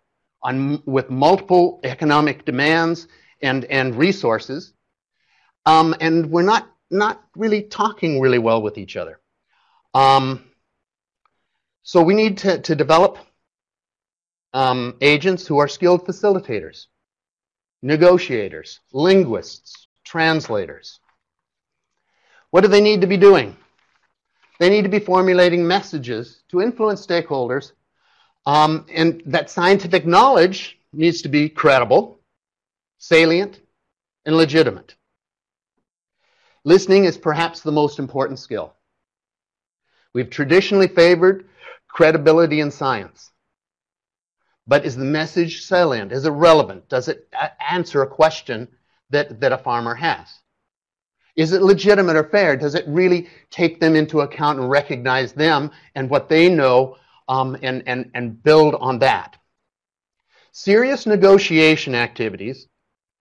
on, with multiple economic demands and, and resources. Um, and we're not, not really talking really well with each other. Um, so we need to, to develop um, agents who are skilled facilitators, negotiators, linguists, translators. What do they need to be doing? They need to be formulating messages to influence stakeholders, um, and that scientific knowledge needs to be credible, salient, and legitimate. Listening is perhaps the most important skill. We've traditionally favored credibility in science. But is the message salient? Is it relevant? Does it answer a question that, that a farmer has? Is it legitimate or fair? Does it really take them into account and recognize them and what they know um, and, and, and build on that? Serious negotiation activities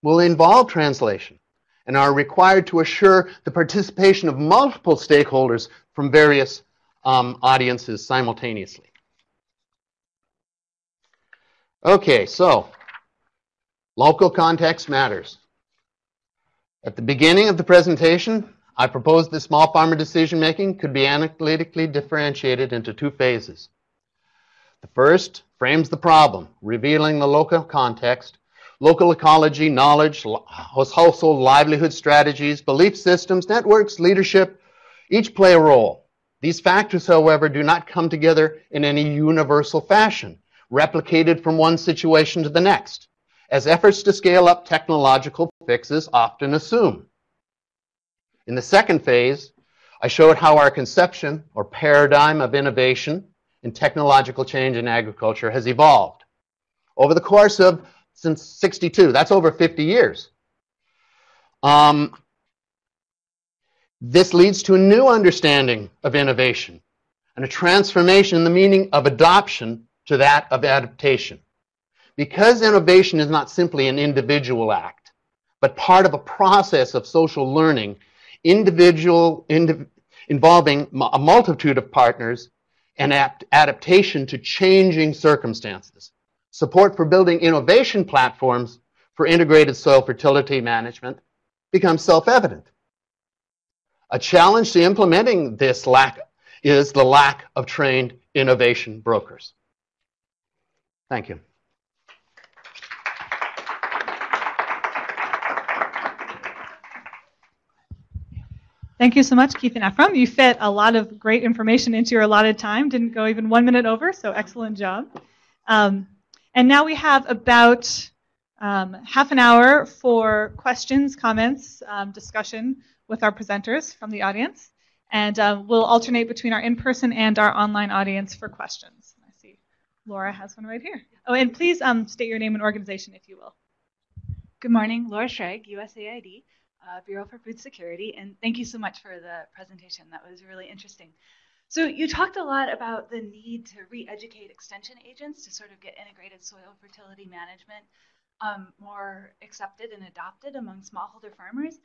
will involve translation and are required to assure the participation of multiple stakeholders from various um, audiences simultaneously. Okay, so local context matters. At the beginning of the presentation, I proposed that small farmer decision making could be analytically differentiated into two phases. The first frames the problem, revealing the local context, local ecology, knowledge, household livelihood strategies, belief systems, networks, leadership, each play a role. These factors, however, do not come together in any universal fashion, replicated from one situation to the next, as efforts to scale up technological fixes often assume. In the second phase, I showed how our conception or paradigm of innovation and technological change in agriculture has evolved over the course of since 62. That's over 50 years. Um, this leads to a new understanding of innovation and a transformation in the meaning of adoption to that of adaptation. Because innovation is not simply an individual act, but part of a process of social learning, individual indiv involving a multitude of partners and adaptation to changing circumstances. Support for building innovation platforms for integrated soil fertility management becomes self-evident. A challenge to implementing this lack is the lack of trained innovation brokers. Thank you. Thank you so much, Keith and Ephraim. You fit a lot of great information into your allotted time. Didn't go even one minute over, so excellent job. Um, and now we have about um, half an hour for questions, comments, um, discussion with our presenters from the audience. And uh, we'll alternate between our in-person and our online audience for questions. I see Laura has one right here. Oh, and please um, state your name and organization, if you will. Good morning, Laura Schrag, USAID uh, Bureau for Food Security, and thank you so much for the presentation. That was really interesting. So you talked a lot about the need to re-educate extension agents to sort of get integrated soil fertility management um, more accepted and adopted among smallholder farmers.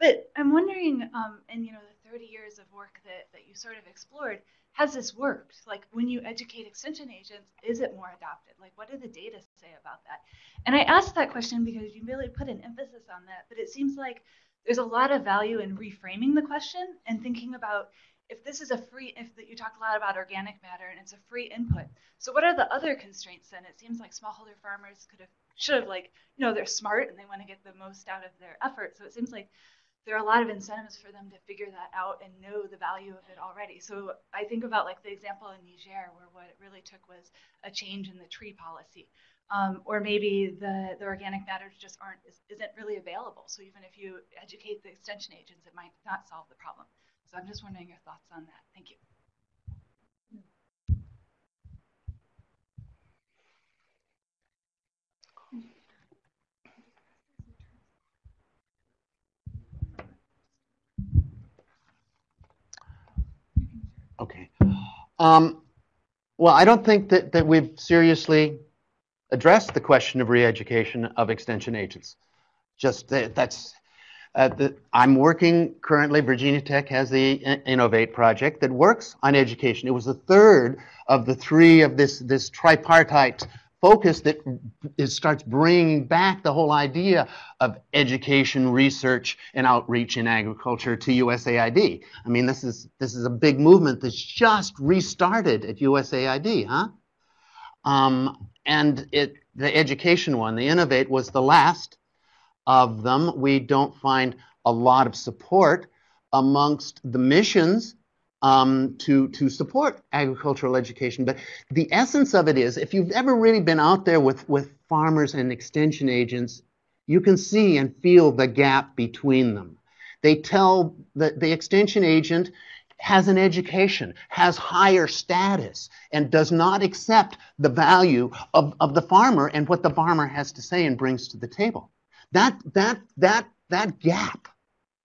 But I'm wondering, um, in you know the 30 years of work that, that you sort of explored, has this worked? Like when you educate extension agents, is it more adopted? Like what do the data say about that? And I asked that question because you really put an emphasis on that, but it seems like there's a lot of value in reframing the question and thinking about if this is a free, if you talk a lot about organic matter and it's a free input. So what are the other constraints then? It seems like smallholder farmers could have, should have like, you know, they're smart and they want to get the most out of their effort. So it seems like there are a lot of incentives for them to figure that out and know the value of it already. So I think about like the example in Niger where what it really took was a change in the tree policy. Um, or maybe the, the organic matters just aren't isn't really available. So even if you educate the extension agents, it might not solve the problem. So I'm just wondering your thoughts on that. Thank you. Okay. Um, well, I don't think that, that we've seriously addressed the question of re-education of extension agents. Just that, that's, uh, the, I'm working currently, Virginia Tech has the Innovate project that works on education. It was the third of the three of this, this tripartite focus that is, starts bringing back the whole idea of education, research, and outreach in agriculture to USAID. I mean, this is this is a big movement that's just restarted at USAID, huh? Um, and it the education one, the Innovate, was the last of them. We don't find a lot of support amongst the missions um, to, to support agricultural education. But the essence of it is, if you've ever really been out there with, with farmers and extension agents, you can see and feel the gap between them. They tell that the extension agent has an education, has higher status, and does not accept the value of, of the farmer and what the farmer has to say and brings to the table. That, that, that, that gap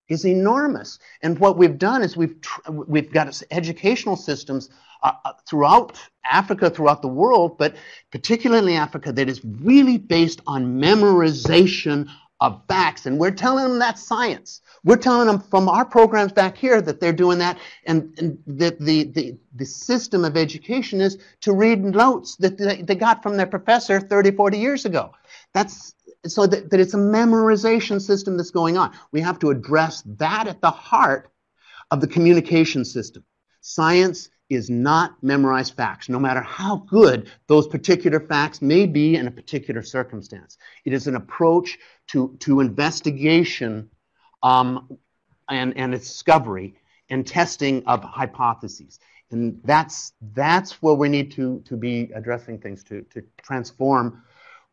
is enormous. And what we've done is we've we've got educational systems uh, uh, throughout Africa, throughout the world, but particularly Africa, that is really based on memorization of facts. And we're telling them that's science. We're telling them from our programs back here that they're doing that, and, and that the, the, the system of education is to read notes that they, they got from their professor 30, 40 years ago. That's so that, that it's a memorization system that's going on. We have to address that at the heart of the communication system. Science is not memorized facts, no matter how good those particular facts may be in a particular circumstance. It is an approach to, to investigation um, and, and discovery and testing of hypotheses. And that's, that's where we need to, to be addressing things to, to transform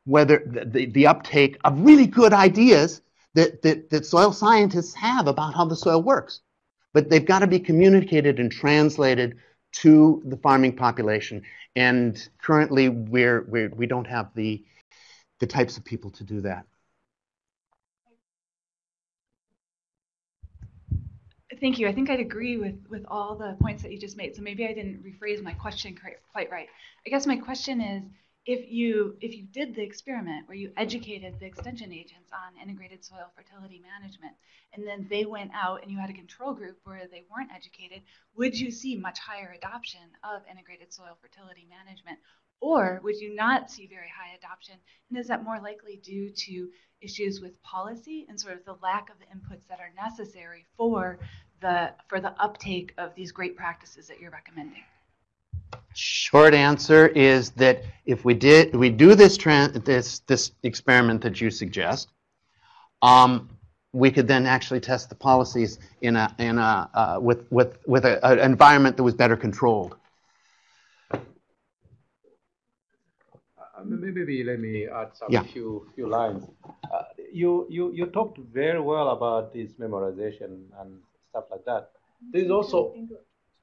whether the, the uptake of really good ideas that, that, that soil scientists have about how the soil works. But they've got to be communicated and translated to the farming population. And currently, we're, we're, we don't have the, the types of people to do that. Thank you. I think I'd agree with, with all the points that you just made. So maybe I didn't rephrase my question quite right. I guess my question is, if you if you did the experiment where you educated the extension agents on integrated soil fertility management and then they went out and you had a control group where they weren't educated would you see much higher adoption of integrated soil fertility management? Or would you not see very high adoption? And is that more likely due to issues with policy and sort of the lack of the inputs that are necessary for the for the uptake of these great practices that you're recommending Short answer is that if we did, we do this this this experiment that you suggest, um, we could then actually test the policies in a, in a, uh, with, with, with a, an environment that was better controlled. Uh, Maybe let me add some Yeah. few few lines. Uh, you you you talked very well about this memorization and stuff like that. There is also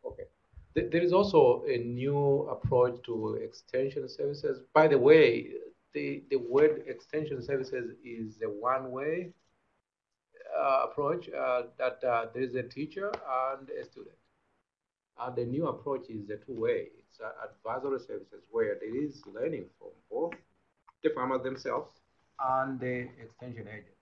okay. There is also a new approach to extension services. By the way, the the word extension services is a one way uh, approach uh, that uh, there is a teacher and a student. And the new approach is a two-way. It's uh, advisory services where there is learning from both the farmers themselves and the extension agent.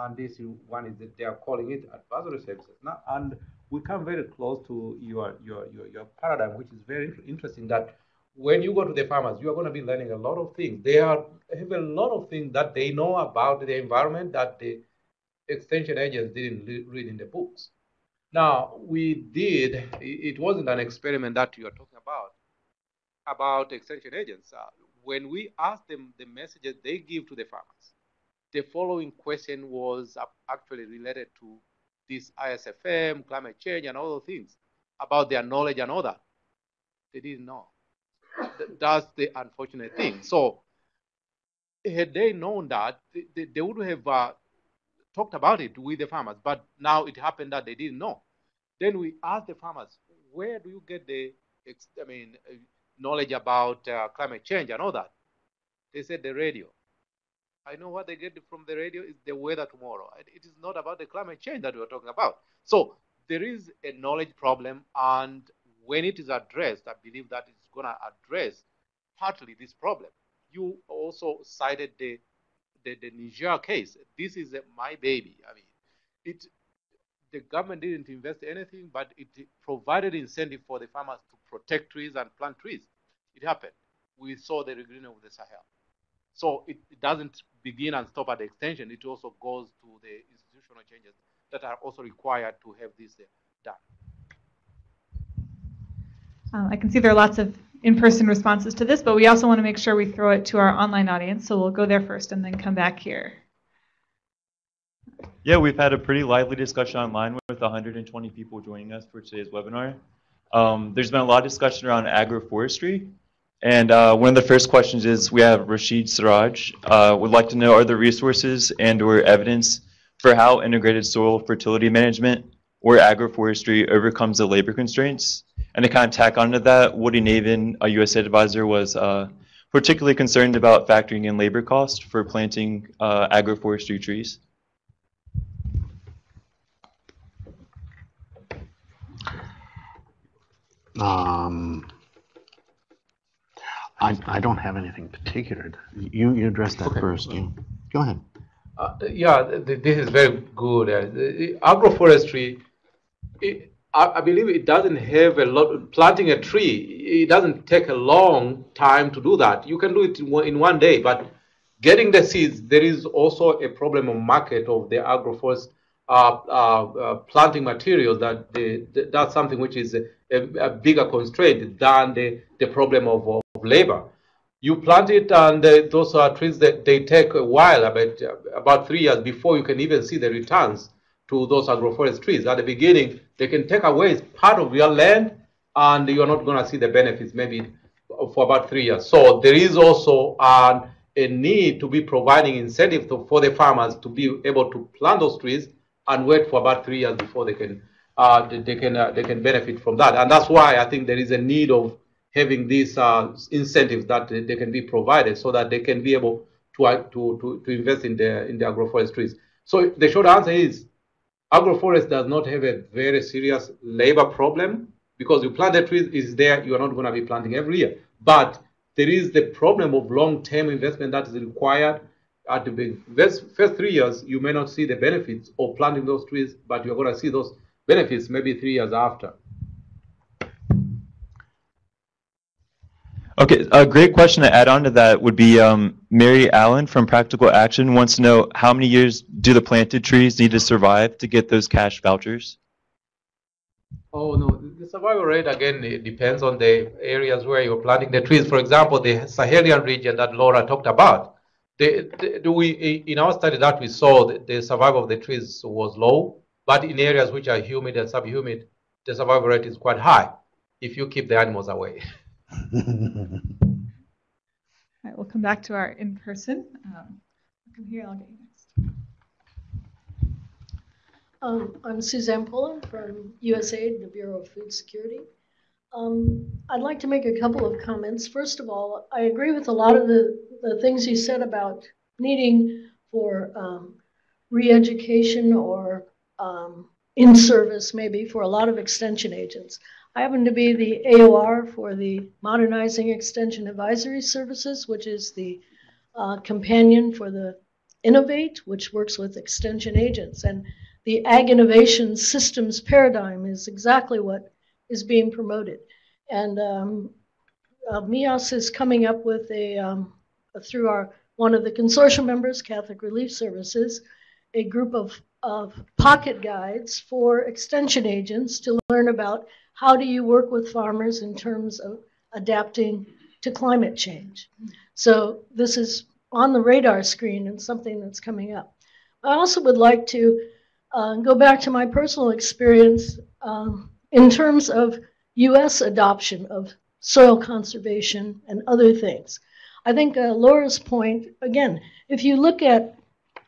And this one is that they are calling it advisory services. Now, and we come very close to your, your, your, your paradigm, which is very interesting that when you go to the farmers, you are going to be learning a lot of things. They are have a lot of things that they know about the environment that the extension agents didn't read in the books. Now, we did, it wasn't an experiment that you are talking about, about extension agents. Uh, when we asked them the messages they give to the farmers, the following question was uh, actually related to this ISFM, climate change, and all those things about their knowledge and all that. They didn't know. That's the unfortunate thing. So, had they known that, they, they, would have uh, talked about it with the farmers, but now it happened that they didn't know. Then we asked the farmers, where do you get the, I mean, knowledge about uh, climate change and all that? They said the radio. I know what they get from the radio is the weather tomorrow. It is not about the climate change that we're talking about. So there is a knowledge problem, and when it is addressed, I believe that it's going to address partly this problem. You also cited the the, the Niger case. This is my baby. I mean, it the government didn't invest anything, but it provided incentive for the farmers to protect trees and plant trees. It happened. We saw the regreening of the Sahel. So it, it doesn't begin and stop at the extension. It also goes to the institutional changes that are also required to have this uh, done. Um, I can see there are lots of in-person responses to this, but we also want to make sure we throw it to our online audience. So we'll go there first and then come back here. Yeah, we've had a pretty lively discussion online with 120 people joining us for today's webinar. Um, there's been a lot of discussion around agroforestry. And uh, one of the first questions is, we have Rashid Siraj, uh, would like to know, are there resources and or evidence for how integrated soil fertility management or agroforestry overcomes the labor constraints? And to kind of tack onto that, Woody Navin, a USAID advisor, was uh, particularly concerned about factoring in labor cost for planting uh, agroforestry trees. Um, I, I don't have anything particular. You, you address that first. Go ahead. Uh, yeah, th- th- this is very good. Uh, the- agroforestry, it, I, I believe it doesn't have a lot. Planting a tree, it doesn't take a long time to do that. You can do it in one, in one day, but getting the seeds, there is also a problem of market of the agroforest uh, uh, uh, planting materials. That the, the, that's something which is a, a, bigger constraint than the, the problem of, of labor. You plant it and uh, those are trees that they take a while about about three years before you can even see the returns to those agroforest trees. At the beginning they can take away part of your land and you're not going to see the benefits maybe for about three years. So there is also uh, a need to be providing incentive to, for the farmers to be able to plant those trees and wait for about three years before they can uh, they, can uh, they can benefit from that and that's why i think there is a need of having these uh, incentives that they can be provided so that they can be able to, uh, to, to, to invest in the, in the agroforestries. So the short answer is agroforest does not have a very serious labor problem because you plant the trees is there, you are not going to be planting every year. But there is the problem of long-term investment that is required. At the first, first three years, you may not see the benefits of planting those trees, but you're going to see those benefits maybe three years after. Okay, a great question to add on to that would be um, Mary Allen from Practical Action wants to know how many years do the planted trees need to survive to get those cash vouchers? Oh no, the survival rate again it depends on the areas where you're planting the trees. For example, the Sahelian region that Laura talked about, the, the, the, we, in our study that we saw, the, the survival of the trees was low, but in areas which are humid and subhumid, the survival rate is quite high if you keep the animals away. [LAUGHS] All right, we'll come back to our in-person. Um, come here, I'll get you next. Um, I'm Suzanne Pullen from USAID, the Bureau of Food Security. Um, I'd like to make a couple of comments. First of all, I agree with a lot of the, the things you said about needing for um, re-education or um, in service maybe for a lot of extension agents. I happen to be the AOR for the Modernizing Extension Advisory Services, which is the uh, companion for the Innovate, which works with extension agents. And the Ag Innovation Systems paradigm is exactly what is being promoted. And um, uh, MEAS is coming up with a, um, through our one of the consortium members, Catholic Relief Services, a group of, of pocket guides for extension agents to learn about how do you work with farmers in terms of adapting to climate change. So this is on the radar screen and something that's coming up. I also would like to uh, go back to my personal experience um, in terms of U.S. adoption of soil conservation and other things. I think uh, Laura's point, again, if you look at,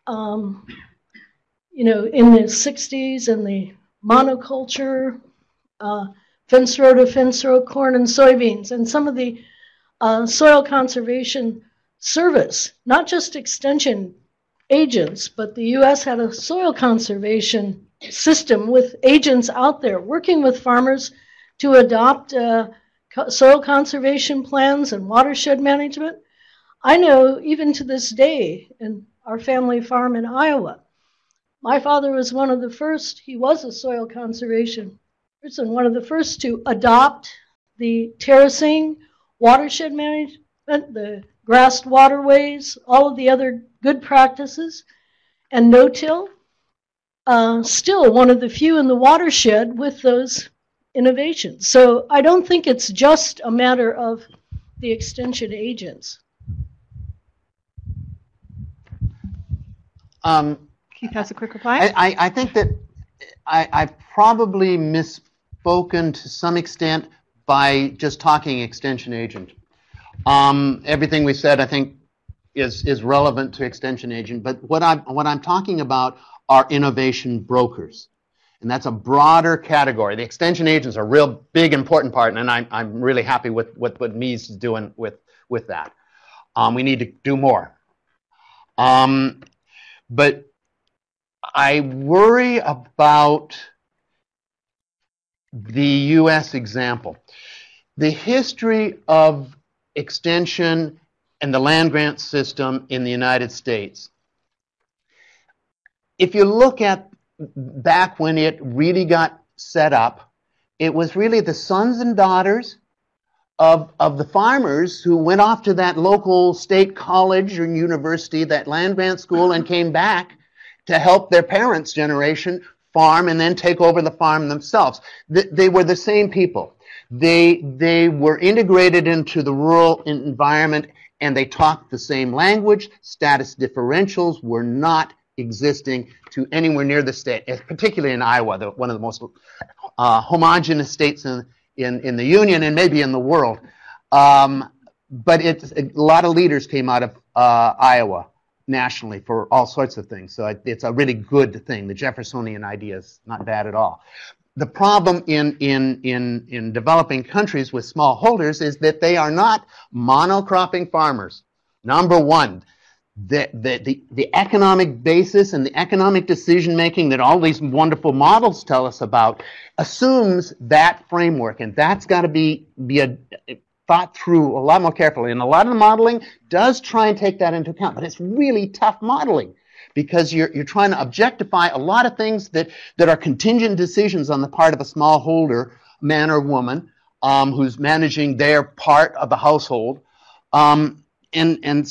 um, you know, in the 60s and the monoculture, uh, fence row to fence row corn and soybeans, and some of the uh, soil conservation service, not just extension agents, but the U.S. had a soil conservation system with agents out there working with farmers to adopt uh, soil conservation plans and watershed management. I know even to this day in our family farm in Iowa, my father was one of the first, he was a soil conservation person, one of the first to adopt the terracing, watershed management, the grassed waterways, all of the other good practices, and no-till. Uh, still one of the few in the watershed with those innovations. So I don't think it's just a matter of the extension agents. Um, Keith has a quick reply. I, I, I think that I, I probably misspoken to some extent by just talking extension agent. Um, everything we said, I think, is, is relevant to extension agent. But what I'm, what I'm talking about are innovation brokers. And that's a broader category. The extension agents are a real big, important part, and I'm, I'm really happy with, with what MEAS is doing with, with that. Um, we need to do more. Um, but I worry about the U.S. example. The history of extension and the land grant system in the United States. If you look at back when it really got set up, it was really the sons and daughters of, of the farmers who went off to that local state college or university, that land grant school, and came back to help their parents' generation farm and then take over the farm themselves. They were the same people. They, they were integrated into the rural environment and they talked the same language. Status differentials were not existing to anywhere near the state, particularly in Iowa, the, one of the most uh, homogenous states in, in, in, the Union and maybe in the world. Um, but it's, a lot of leaders came out of uh, Iowa nationally for all sorts of things. So it's a really good thing. The Jeffersonian idea is not bad at all. The problem in, in, in, in developing countries with small holders is that they are not monocropping farmers. Number one, the, the, the, the economic basis and the economic decision making that all these wonderful models tell us about assumes that framework. And that's got to be, be a, thought through a lot more carefully. And a lot of the modeling does try and take that into account, but it's really tough modeling because you're, you're trying to objectify a lot of things that, that are contingent decisions on the part of a smallholder, man or woman, um, who's managing their part of the household. Um, and, and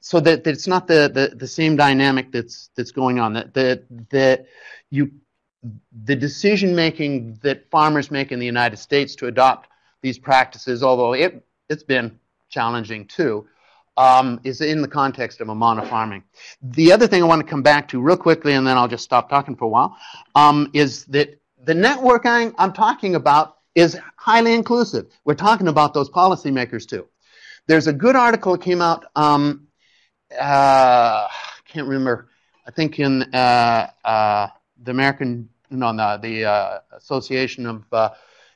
so that, that it's not the, the, the same dynamic that's, that's going on, that, that, that you, the decision making that farmers make in the United States to adopt these practices, although it, it's been challenging too, um, is in the context of a monofarming. The other thing I want to come back to real quickly, and then I'll just stop talking for a while, um, is that the network I'm, I'm talking about is highly inclusive. We're talking about those policymakers too. There's a good article that came out, um, uh, can't remember, I think in uh, uh, the American, no, no the uh, Association of uh,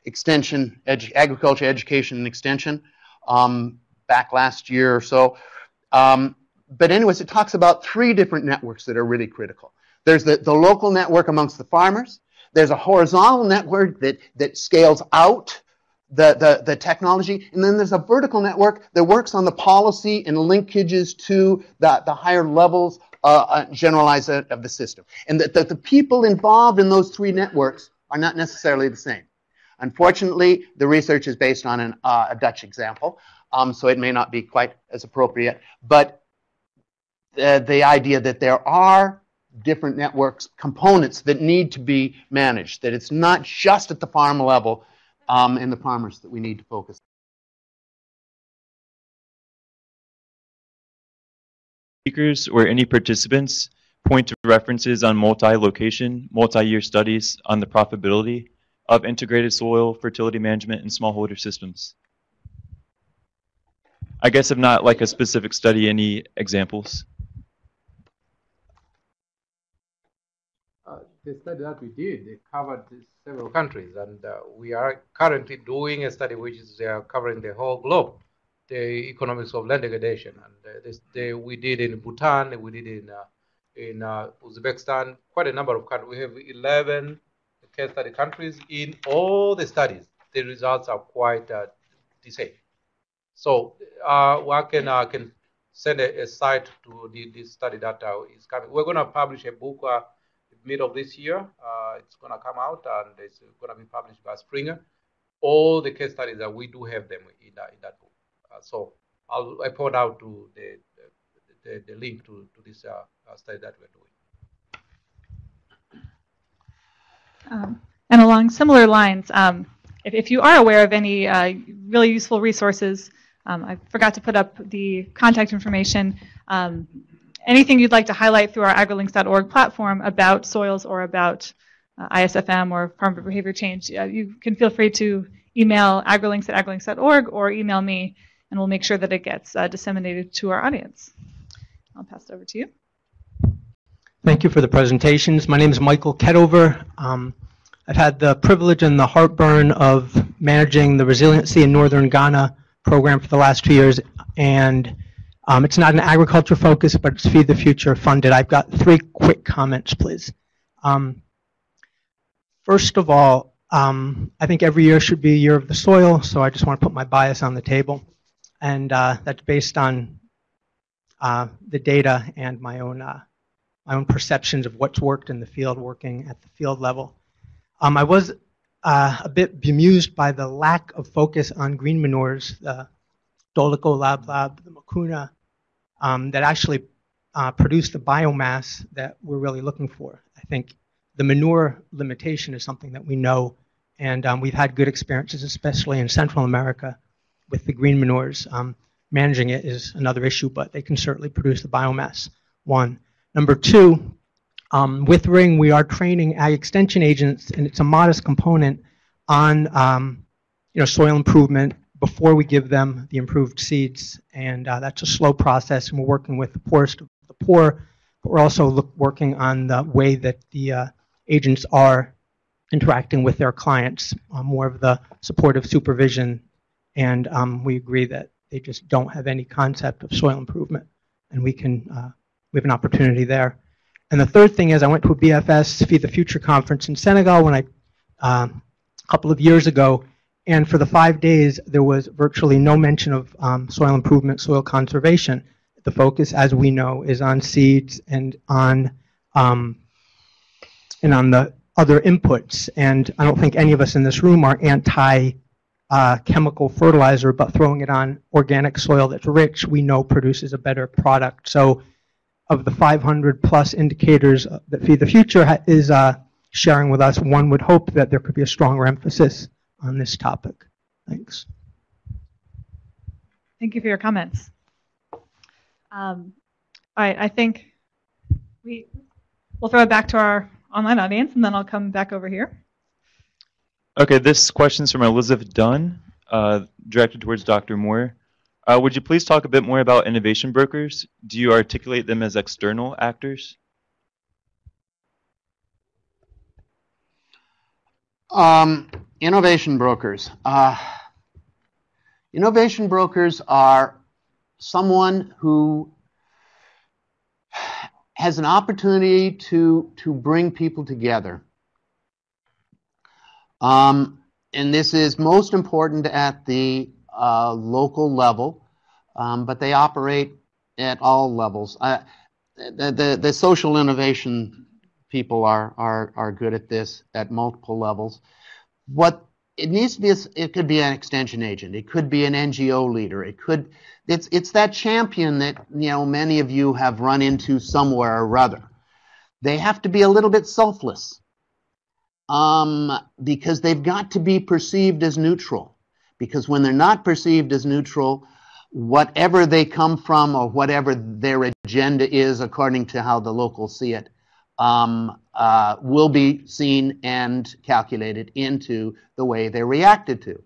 Extension, Edu- Agriculture, Education, and Extension, um, back last year or so. Um, but anyways, it talks about three different networks that are really critical. There's the, the local network amongst the farmers. There's a horizontal network that, that scales out the, the, the technology. And then there's a vertical network that works on the policy and linkages to the, the higher levels uh, uh, generalized of the system. And that, that the people involved in those three networks are not necessarily the same. Unfortunately, the research is based on an, uh, a Dutch example, um, so it may not be quite as appropriate. But the, the idea that there are different networks components that need to be managed, that it's not just at the farm level um, and the farmers that we need to focus. Speakers or any participants point to references on multi-location, multi-year studies on the profitability of integrated soil fertility management and smallholder systems. I guess if not like a specific study, any examples? Uh, the study that we did, it covered several countries, and uh, we are currently doing a study which is uh, covering the whole globe, the economics of land degradation. And uh, this, the, we did in Bhutan, we did in uh, in Uzbekistan, quite a number of countries. We have 11 case study countries. In all the studies, the results are quite uh, the same. So uh, one can uh, can send a, a site to the, the study that is coming. We're going to publish a book uh, mid of this year. Uh, it's going to come out and it's going to be published by Springer. All the case studies that we do have them in that, in that book. Uh, so I'll I point out to the the, the link to, to this uh, study that we're doing. Um, and along similar lines, um, if, if, you are aware of any uh, really useful resources, um, I forgot to put up the contact information. Um, anything you'd like to highlight through our agrilinks.org platform about soils or about uh, ISFM or farm behavior change, uh, you can feel free to email agrilinks at agrilinks.org or email me, and we'll make sure that it gets uh, disseminated to our audience. I'll pass it over to you. Thank you for the presentations. My name is Michael Ketover. Um, I've had the privilege and the heartburn of managing the Resiliency in Northern Ghana program for the last two years, and um, it's not an agriculture focus, but it's Feed the Future funded. I've got three quick comments, please. Um, first of all, um, I think every year should be a year of the soil, so I just want to put my bias on the table, and uh, that's based on uh, the data and my own uh, my own perceptions of what's worked in the field, working at the field level. Um, I was uh, a bit bemused by the lack of focus on green manures, the Dolichos lablab, the Mucuna, um, that actually uh, produce the biomass that we're really looking for. I think the manure limitation is something that we know, and um, we've had good experiences, especially in Central America, with the green manures. Um, managing it is another issue, but they can certainly produce the biomass. One. Number two, um, with Ring, we are training ag extension agents, and it's a modest component on um, you know soil improvement before we give them the improved seeds, and uh, that's a slow process. And we're working with the poorest of the poor, but we're also look, working on the way that the uh, agents are interacting with their clients, uh, more of the supportive supervision, and um, we agree that they just don't have any concept of soil improvement, and we can uh, we have an opportunity there. And the third thing is I went to a BFS Feed the Future conference in Senegal when I, um, a couple of years ago, and for the five days there was virtually no mention of um, soil improvement, soil conservation. The focus, as we know, is on seeds and on um, and on the other inputs. And I don't think any of us in this room are anti uh, chemical fertilizer, but throwing it on organic soil that's rich, we know produces a better product. So of the 500 plus indicators that Feed the Future is uh, sharing with us, one would hope that there could be a stronger emphasis on this topic. Thanks. Thank you for your comments. Um, I, I think we, we'll throw it back to our online audience, and then I'll come back over here. Okay, this question is from Elizabeth Dunn, uh, directed towards Dr. Moore. Uh, would you please talk a bit more about innovation brokers? Do you articulate them as external actors? Um, innovation brokers. Uh, innovation brokers are someone who has an opportunity to, to bring people together. Um, and this is most important at the uh, local level, um, but they operate at all levels. Uh, the, the, the social innovation people are, are, are good at this at multiple levels. What it needs to be, is, it could be an extension agent, it could be an NGO leader, it could, it's, it's that champion that, you know, many of you have run into somewhere or other. They have to be a little bit selfless um, because they've got to be perceived as neutral. Because when they're not perceived as neutral, whatever they come from or whatever their agenda is, according to how the locals see it, um, uh, will be seen and calculated into the way they're reacted to.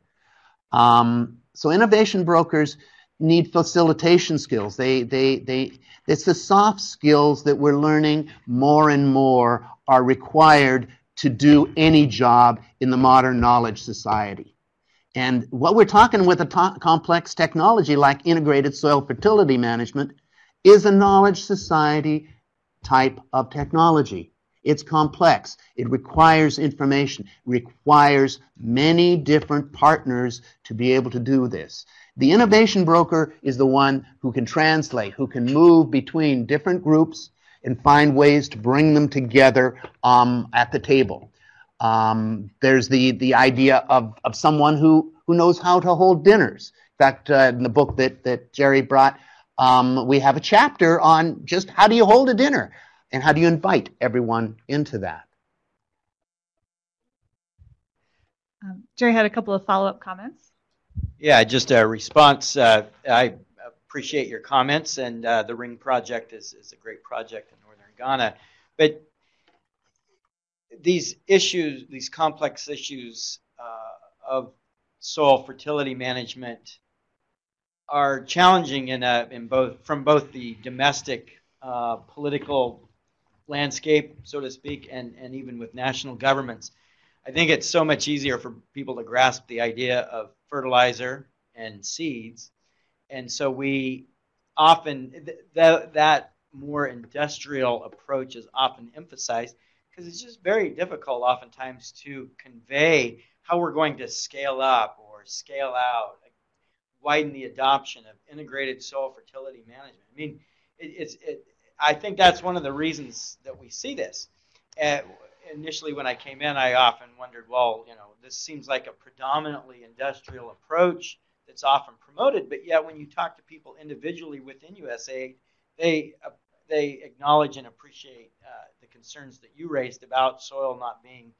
Um, so innovation brokers need facilitation skills. They, they, they, it's the soft skills that we're learning more and more are required to do any job in the modern knowledge society. And what we're talking with a complex technology like integrated soil fertility management is a knowledge society type of technology. It's complex. It requires information, requires many different partners to be able to do this. The innovation broker is the one who can translate, who can move between different groups and find ways to bring them together um, at the table. Um, there's the, the idea of, of someone who, who knows how to hold dinners. In fact, uh, in the book that, that Jerry brought, um, we have a chapter on just how do you hold a dinner and how do you invite everyone into that. Um, Jerry had a couple of follow-up comments. Yeah, just a response. Uh, I appreciate your comments, and uh, the Ring Project is, is a great project in northern Ghana. But these issues, these complex issues uh, of soil fertility management, are challenging in, a, in both from both the domestic uh, political landscape, so to speak, and, and even with national governments. I think it's so much easier for people to grasp the idea of fertilizer and seeds. And so we often, th- th- that more industrial approach is often emphasized because it's just very difficult oftentimes to convey how we're going to scale up or scale out, widen the adoption of integrated soil fertility management. I mean, it, it's, it, I think that's one of the reasons that we see this. Uh, initially, when I came in, I often wondered, well, you know, this seems like a predominantly industrial approach that's often promoted, but yet when you talk to people individually within USAID, they uh, they acknowledge and appreciate uh, concerns that you raised about soil not being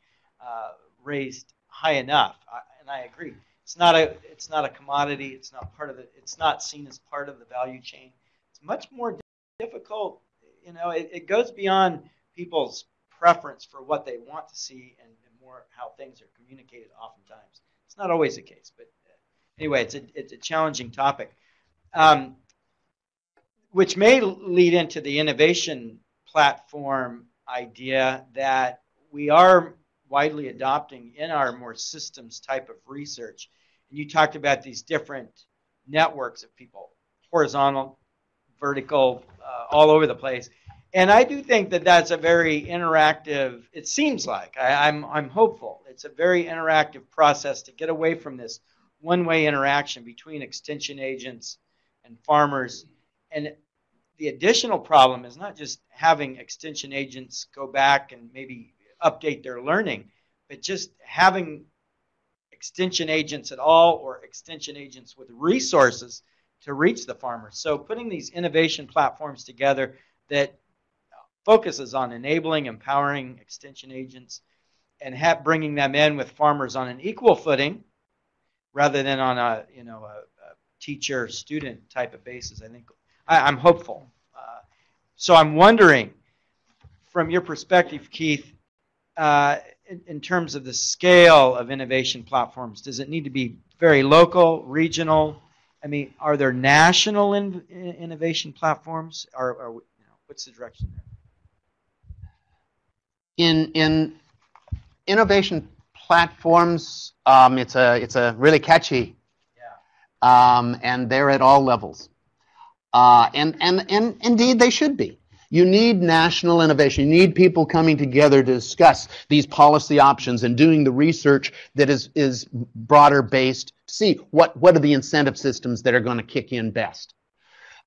uh, raised high enough, I, and I agree. It's not a it's not a commodity. It's not part of the. It's not seen as part of the value chain. It's much more difficult you know, it, it goes beyond people's preference for what they want to see and, and, more how things are communicated oftentimes. It's not always the case, but uh, anyway, it's a, it's a challenging topic. Um, which may lead into the innovation platform idea that we are widely adopting in our more systems type of research. And you talked about these different networks of people, horizontal, vertical, uh, all over the place. And I do think that that's a very interactive. It seems like I, I'm I'm hopeful. It's a very interactive process to get away from this one-way interaction between extension agents and farmers. And the additional problem is not just having extension agents go back and maybe update their learning, but just having extension agents at all or extension agents with resources to reach the farmers. So putting these innovation platforms together that focuses on enabling, empowering extension agents, and bringing them in with farmers on an equal footing, rather than on a you know a, a teacher-student type of basis. I think I, I'm hopeful. Uh, so I'm wondering, from your perspective, Keith, uh, in, in terms of the scale of innovation platforms, does it need to be very local, regional? I mean, are there national in, in- innovation platforms? Or, or you know, what's the direction there? in in innovation platforms, um, it's a it's a really catchy, um, and they're at all levels, uh, and and and indeed they should be. You need national innovation. You need people coming together to discuss these policy options and doing the research that is is broader based to see what what are the incentive systems that are going to kick in best.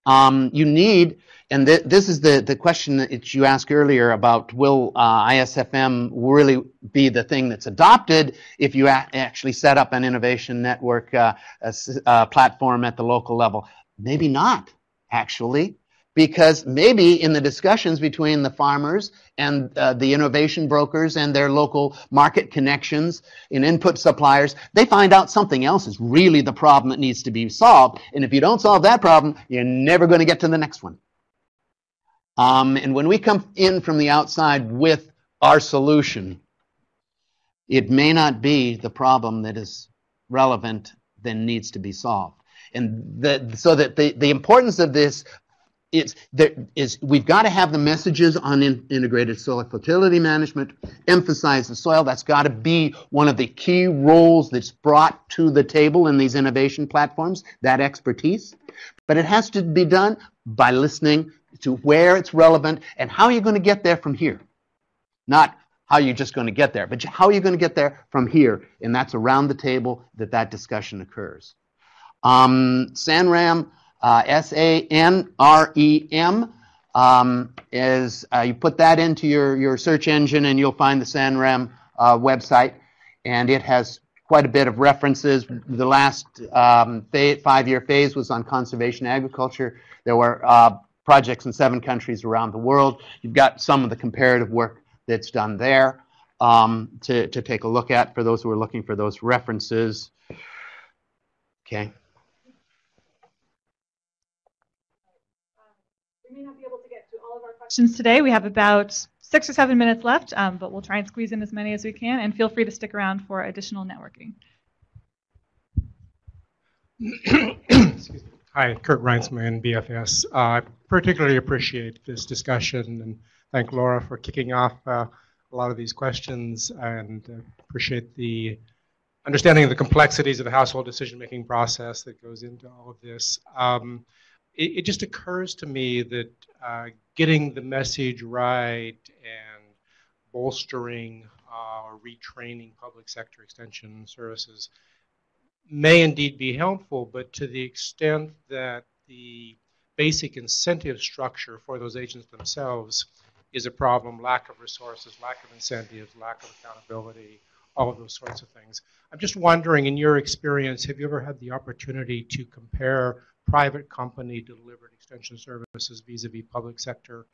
Um, you need, and th- this is the, the question that you asked earlier about will uh, ISFM really be the thing that's adopted if you a- actually set up an innovation network uh, a s- uh, platform at the local level? Maybe not, actually, because maybe in the discussions between the farmers and uh, the innovation brokers and their local market connections and input suppliers, they find out something else is really the problem that needs to be solved. And if you don't solve that problem, you're never going to get to the next one. Um, and when we come in from the outside with our solution, it may not be the problem that is relevant then needs to be solved. And the, so that the, the importance of this is there is we've got to have the messages on in, integrated soil fertility management emphasize the soil. That's got to be one of the key roles that's brought to the table in these innovation platforms that expertise. But it has to be done by listening to where it's relevant and how you're going to get there from here. Not how you're just going to get there but how are you're going to get there from here. And that's around the table that that discussion occurs um, SANREM uh, S-A-N-R-E-M um, is uh, you put that into your, your search engine and you'll find the SANREM uh, website and it has quite a bit of references. The last um, five-year phase was on conservation agriculture. There were uh, projects in seven countries around the world. You've got some of the comparative work that's done there um, to, to take a look at for those who are looking for those references. Okay. We may not be able to get to all of our questions today. We have about six or seven minutes left, um, but we'll try and squeeze in as many as we can. And feel free to stick around for additional networking. [COUGHS] Hi, Kurt Reinsman, BFS. Uh, I particularly appreciate this discussion and thank Laura for kicking off uh, a lot of these questions and uh, appreciate the understanding of the complexities of the household decision-making process that goes into all of this. Um, it, it, just occurs to me that uh, getting the message right and bolstering uh, or retraining public sector extension services may indeed be helpful, but to the extent that the basic incentive structure for those agents themselves is a problem, lack of resources, lack of incentives, lack of accountability, all of those sorts of things. I'm just wondering, in your experience, have you ever had the opportunity to compare private company delivered extension services vis-a-vis public sector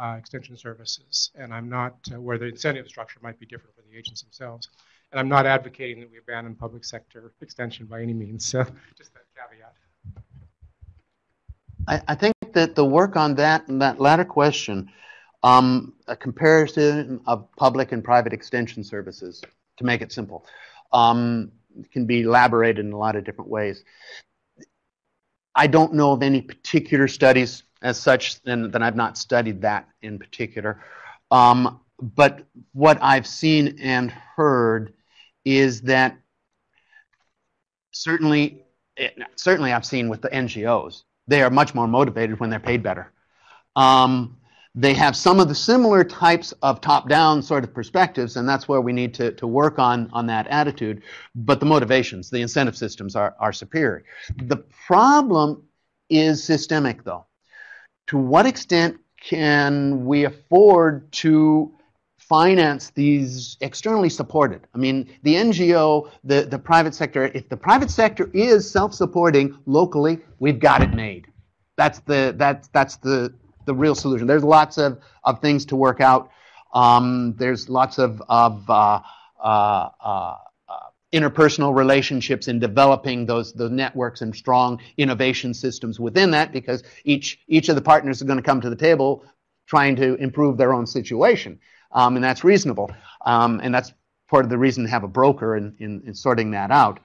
uh, extension services? And I'm not, uh, where the incentive structure might be different for the agents themselves. And I'm not advocating that we abandon public sector extension by any means. So [LAUGHS] just that caveat. I, I think that the work on that and that latter question, um, a comparison of public and private extension services, to make it simple, um, can be elaborated in a lot of different ways. I don't know of any particular studies as such, and then I've not studied that in particular. Um, but what I've seen and heard is that certainly, certainly I've seen with the NGOs, they are much more motivated when they're paid better. Um, they have some of the similar types of top-down sort of perspectives, and that's where we need to, to work on, on that attitude. But the motivations, the incentive systems are, are superior. The problem is systemic, though. To what extent can we afford to finance these externally supported? I mean, the NGO, the, the private sector, if the private sector is self-supporting locally, we've got it made. That's the, that's, that's the, the real solution. There's lots of, of things to work out. Um, there's lots of, of uh, uh, uh, interpersonal relationships in developing those those networks and strong innovation systems within that because each each of the partners are going to come to the table trying to improve their own situation um, and that's reasonable um, and that's part of the reason to have a broker in, in, in sorting that out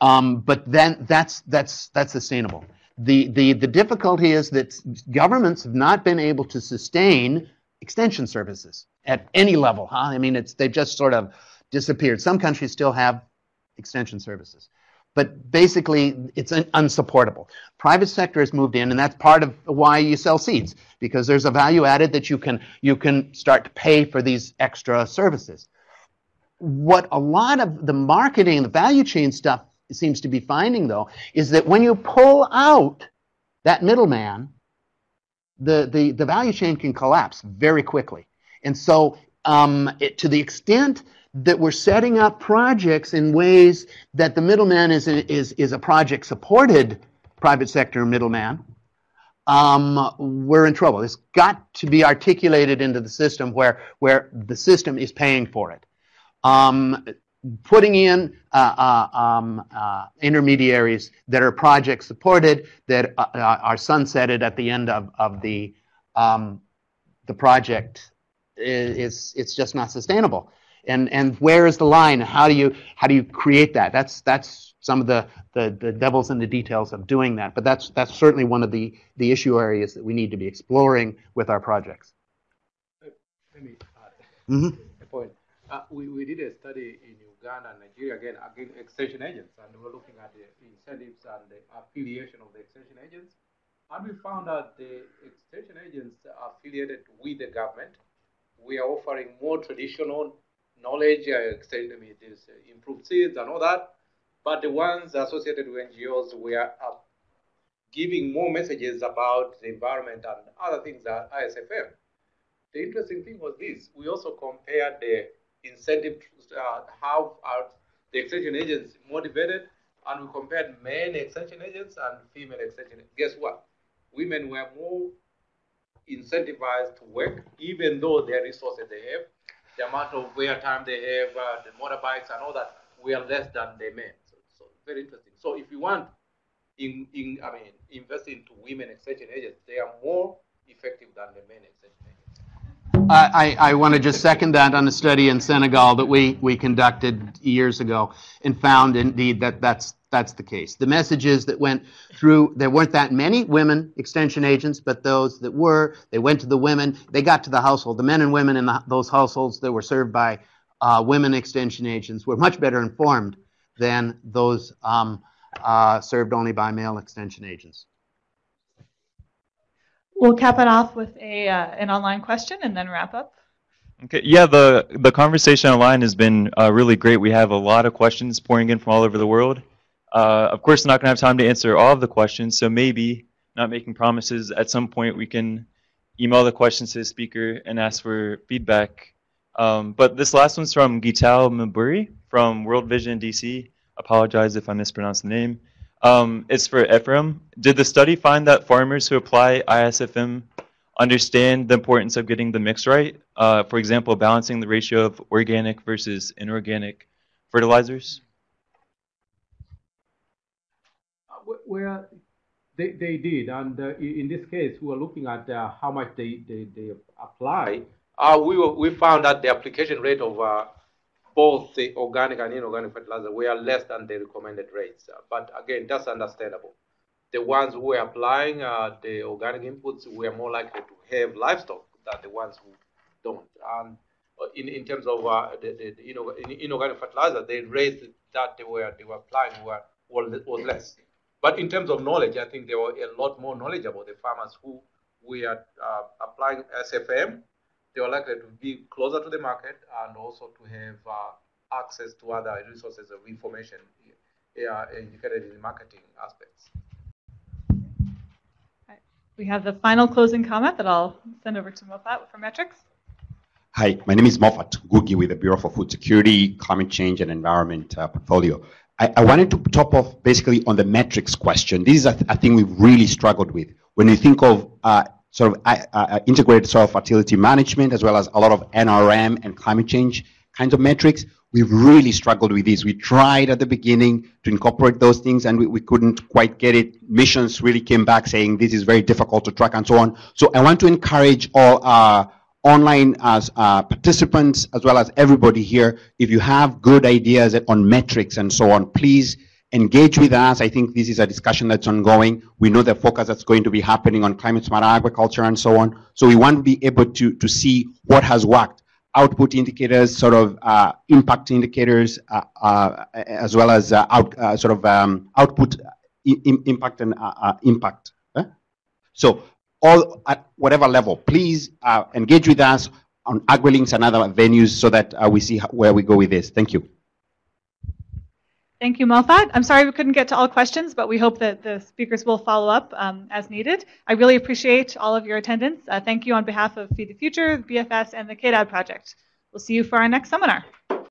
um, but then that's that's that's sustainable the, the the difficulty is that governments have not been able to sustain extension services at any level huh? i mean it's they've just sort of disappeared. Some countries still have extension services. But basically, it's un- unsupportable. Private sector has moved in, and that's part of why you sell seeds, because there's a value added that you can, you can start to pay for these extra services. What a lot of the marketing, the value chain stuff seems to be finding, though, is that when you pull out that middleman, the, the, the value chain can collapse very quickly. And so, um, it, to the extent that we're setting up projects in ways that the middleman is a, is, is a project supported private sector middleman, um, we're in trouble. It's got to be articulated into the system where, where the system is paying for it. Um, putting in uh, uh, um, uh, intermediaries that are project supported, that uh, uh, are sunsetted at the end of, of the, um, the project is, it's just not sustainable. And and where is the line? How do you how do you create that? That's that's some of the, the the devils in the details of doing that. But that's that's certainly one of the the issue areas that we need to be exploring with our projects. Let me add a point. Uh, we, we did a study in And Nigeria again, again, extension agents, and we were looking at the incentives and the affiliation of the extension agents. And we found that the extension agents affiliated with the government, we are offering more traditional knowledge, uh, extend, I mean, uh, improved seeds and all that. But the ones associated with NGOs were uh, giving more messages about the environment and other things that ISFM. The interesting thing was this: we also compared the incentive, uh, how are the extension agents motivated, and we compared men extension agents and female extension. agents. Guess what? Women were more incentivized to work, even though their resources they have, the amount of wear time they have, uh, the motorbikes and all that, were less than the men. So, so very interesting. So if you want, in, in I mean, invest into women extension agents, they are more effective than the men extension. I, I, want to just second that on a study in Senegal that we, we conducted years ago and found indeed that that's, that's the case. The messages that went through, there weren't that many women extension agents, but those that were, they went to the women, they got to the household. The men and women in the, those households that were served by uh, women extension agents were much better informed than those um, uh, served only by male extension agents. We'll cap it off with a uh, an online question and then wrap up. Okay, yeah, the the conversation online has been uh, really great. We have a lot of questions pouring in from all over the world. Uh, of course, not going to have time to answer all of the questions, so maybe not making promises. At some point, we can email the questions to the speaker and ask for feedback. Um, but this last one's from Gital Maburi from World Vision DC. Apologize if I mispronounced the name. Um, it's for Ephraim. Did the study find that farmers who apply ISFM understand the importance of getting the mix right? Uh, for example, balancing the ratio of organic versus inorganic fertilizers? Wh- Where they, they did, and uh, in this case, we were looking at uh, how much they, they, they apply. Uh, we, were, we found that the application rate of uh, both the organic and inorganic fertilizer were less than the recommended rates. But again, that's understandable. The ones who were applying uh, the organic inputs were more likely to have livestock than the ones who don't. And uh, in, in terms of uh, the, the, the inor- inorganic fertilizer, the rates that they were, they were applying were, were was less. But in terms of knowledge, I think they were a lot more knowledgeable. The farmers who were uh, applying SFM, they are likely to be closer to the market and also to have uh, access to other resources of information uh, indicated in the marketing aspects. We have the final closing comment that I'll send over to Moffat for metrics. Hi, my name is Moffat Ngugi with the Bureau for Food Security, Climate Change and Environment uh, portfolio. I, I wanted to top off basically on the metrics question. This is a, th- a thing we've really struggled with. When you think of uh, sort of uh, uh, integrated soil fertility management, as well as a lot of NRM and climate change kinds of metrics, We've really struggled with this. We tried at the beginning to incorporate those things and we, we couldn't quite get it. Missions really came back saying this is very difficult to track and so on. So I want to encourage all our online as uh, participants as well as everybody here, if you have good ideas on metrics and so on, please engage with us. I think this is a discussion that's ongoing. We know the focus that's going to be happening on climate smart agriculture and so on. So we want to be able to, to see what has worked output indicators, sort of uh, impact indicators, uh, uh, as well as uh, out, uh, sort of um, output impact and uh, impact. So all at whatever level, please engage with us on AgriLinks and other venues so that we see where we go with this. Thank you. Thank you, Moffat. I'm sorry we couldn't get to all questions, but we hope that the speakers will follow up um, as needed. I really appreciate all of your attendance. Uh, thank you on behalf of Feed the Future, BFS, and the KDAD project. We'll see you for our next seminar.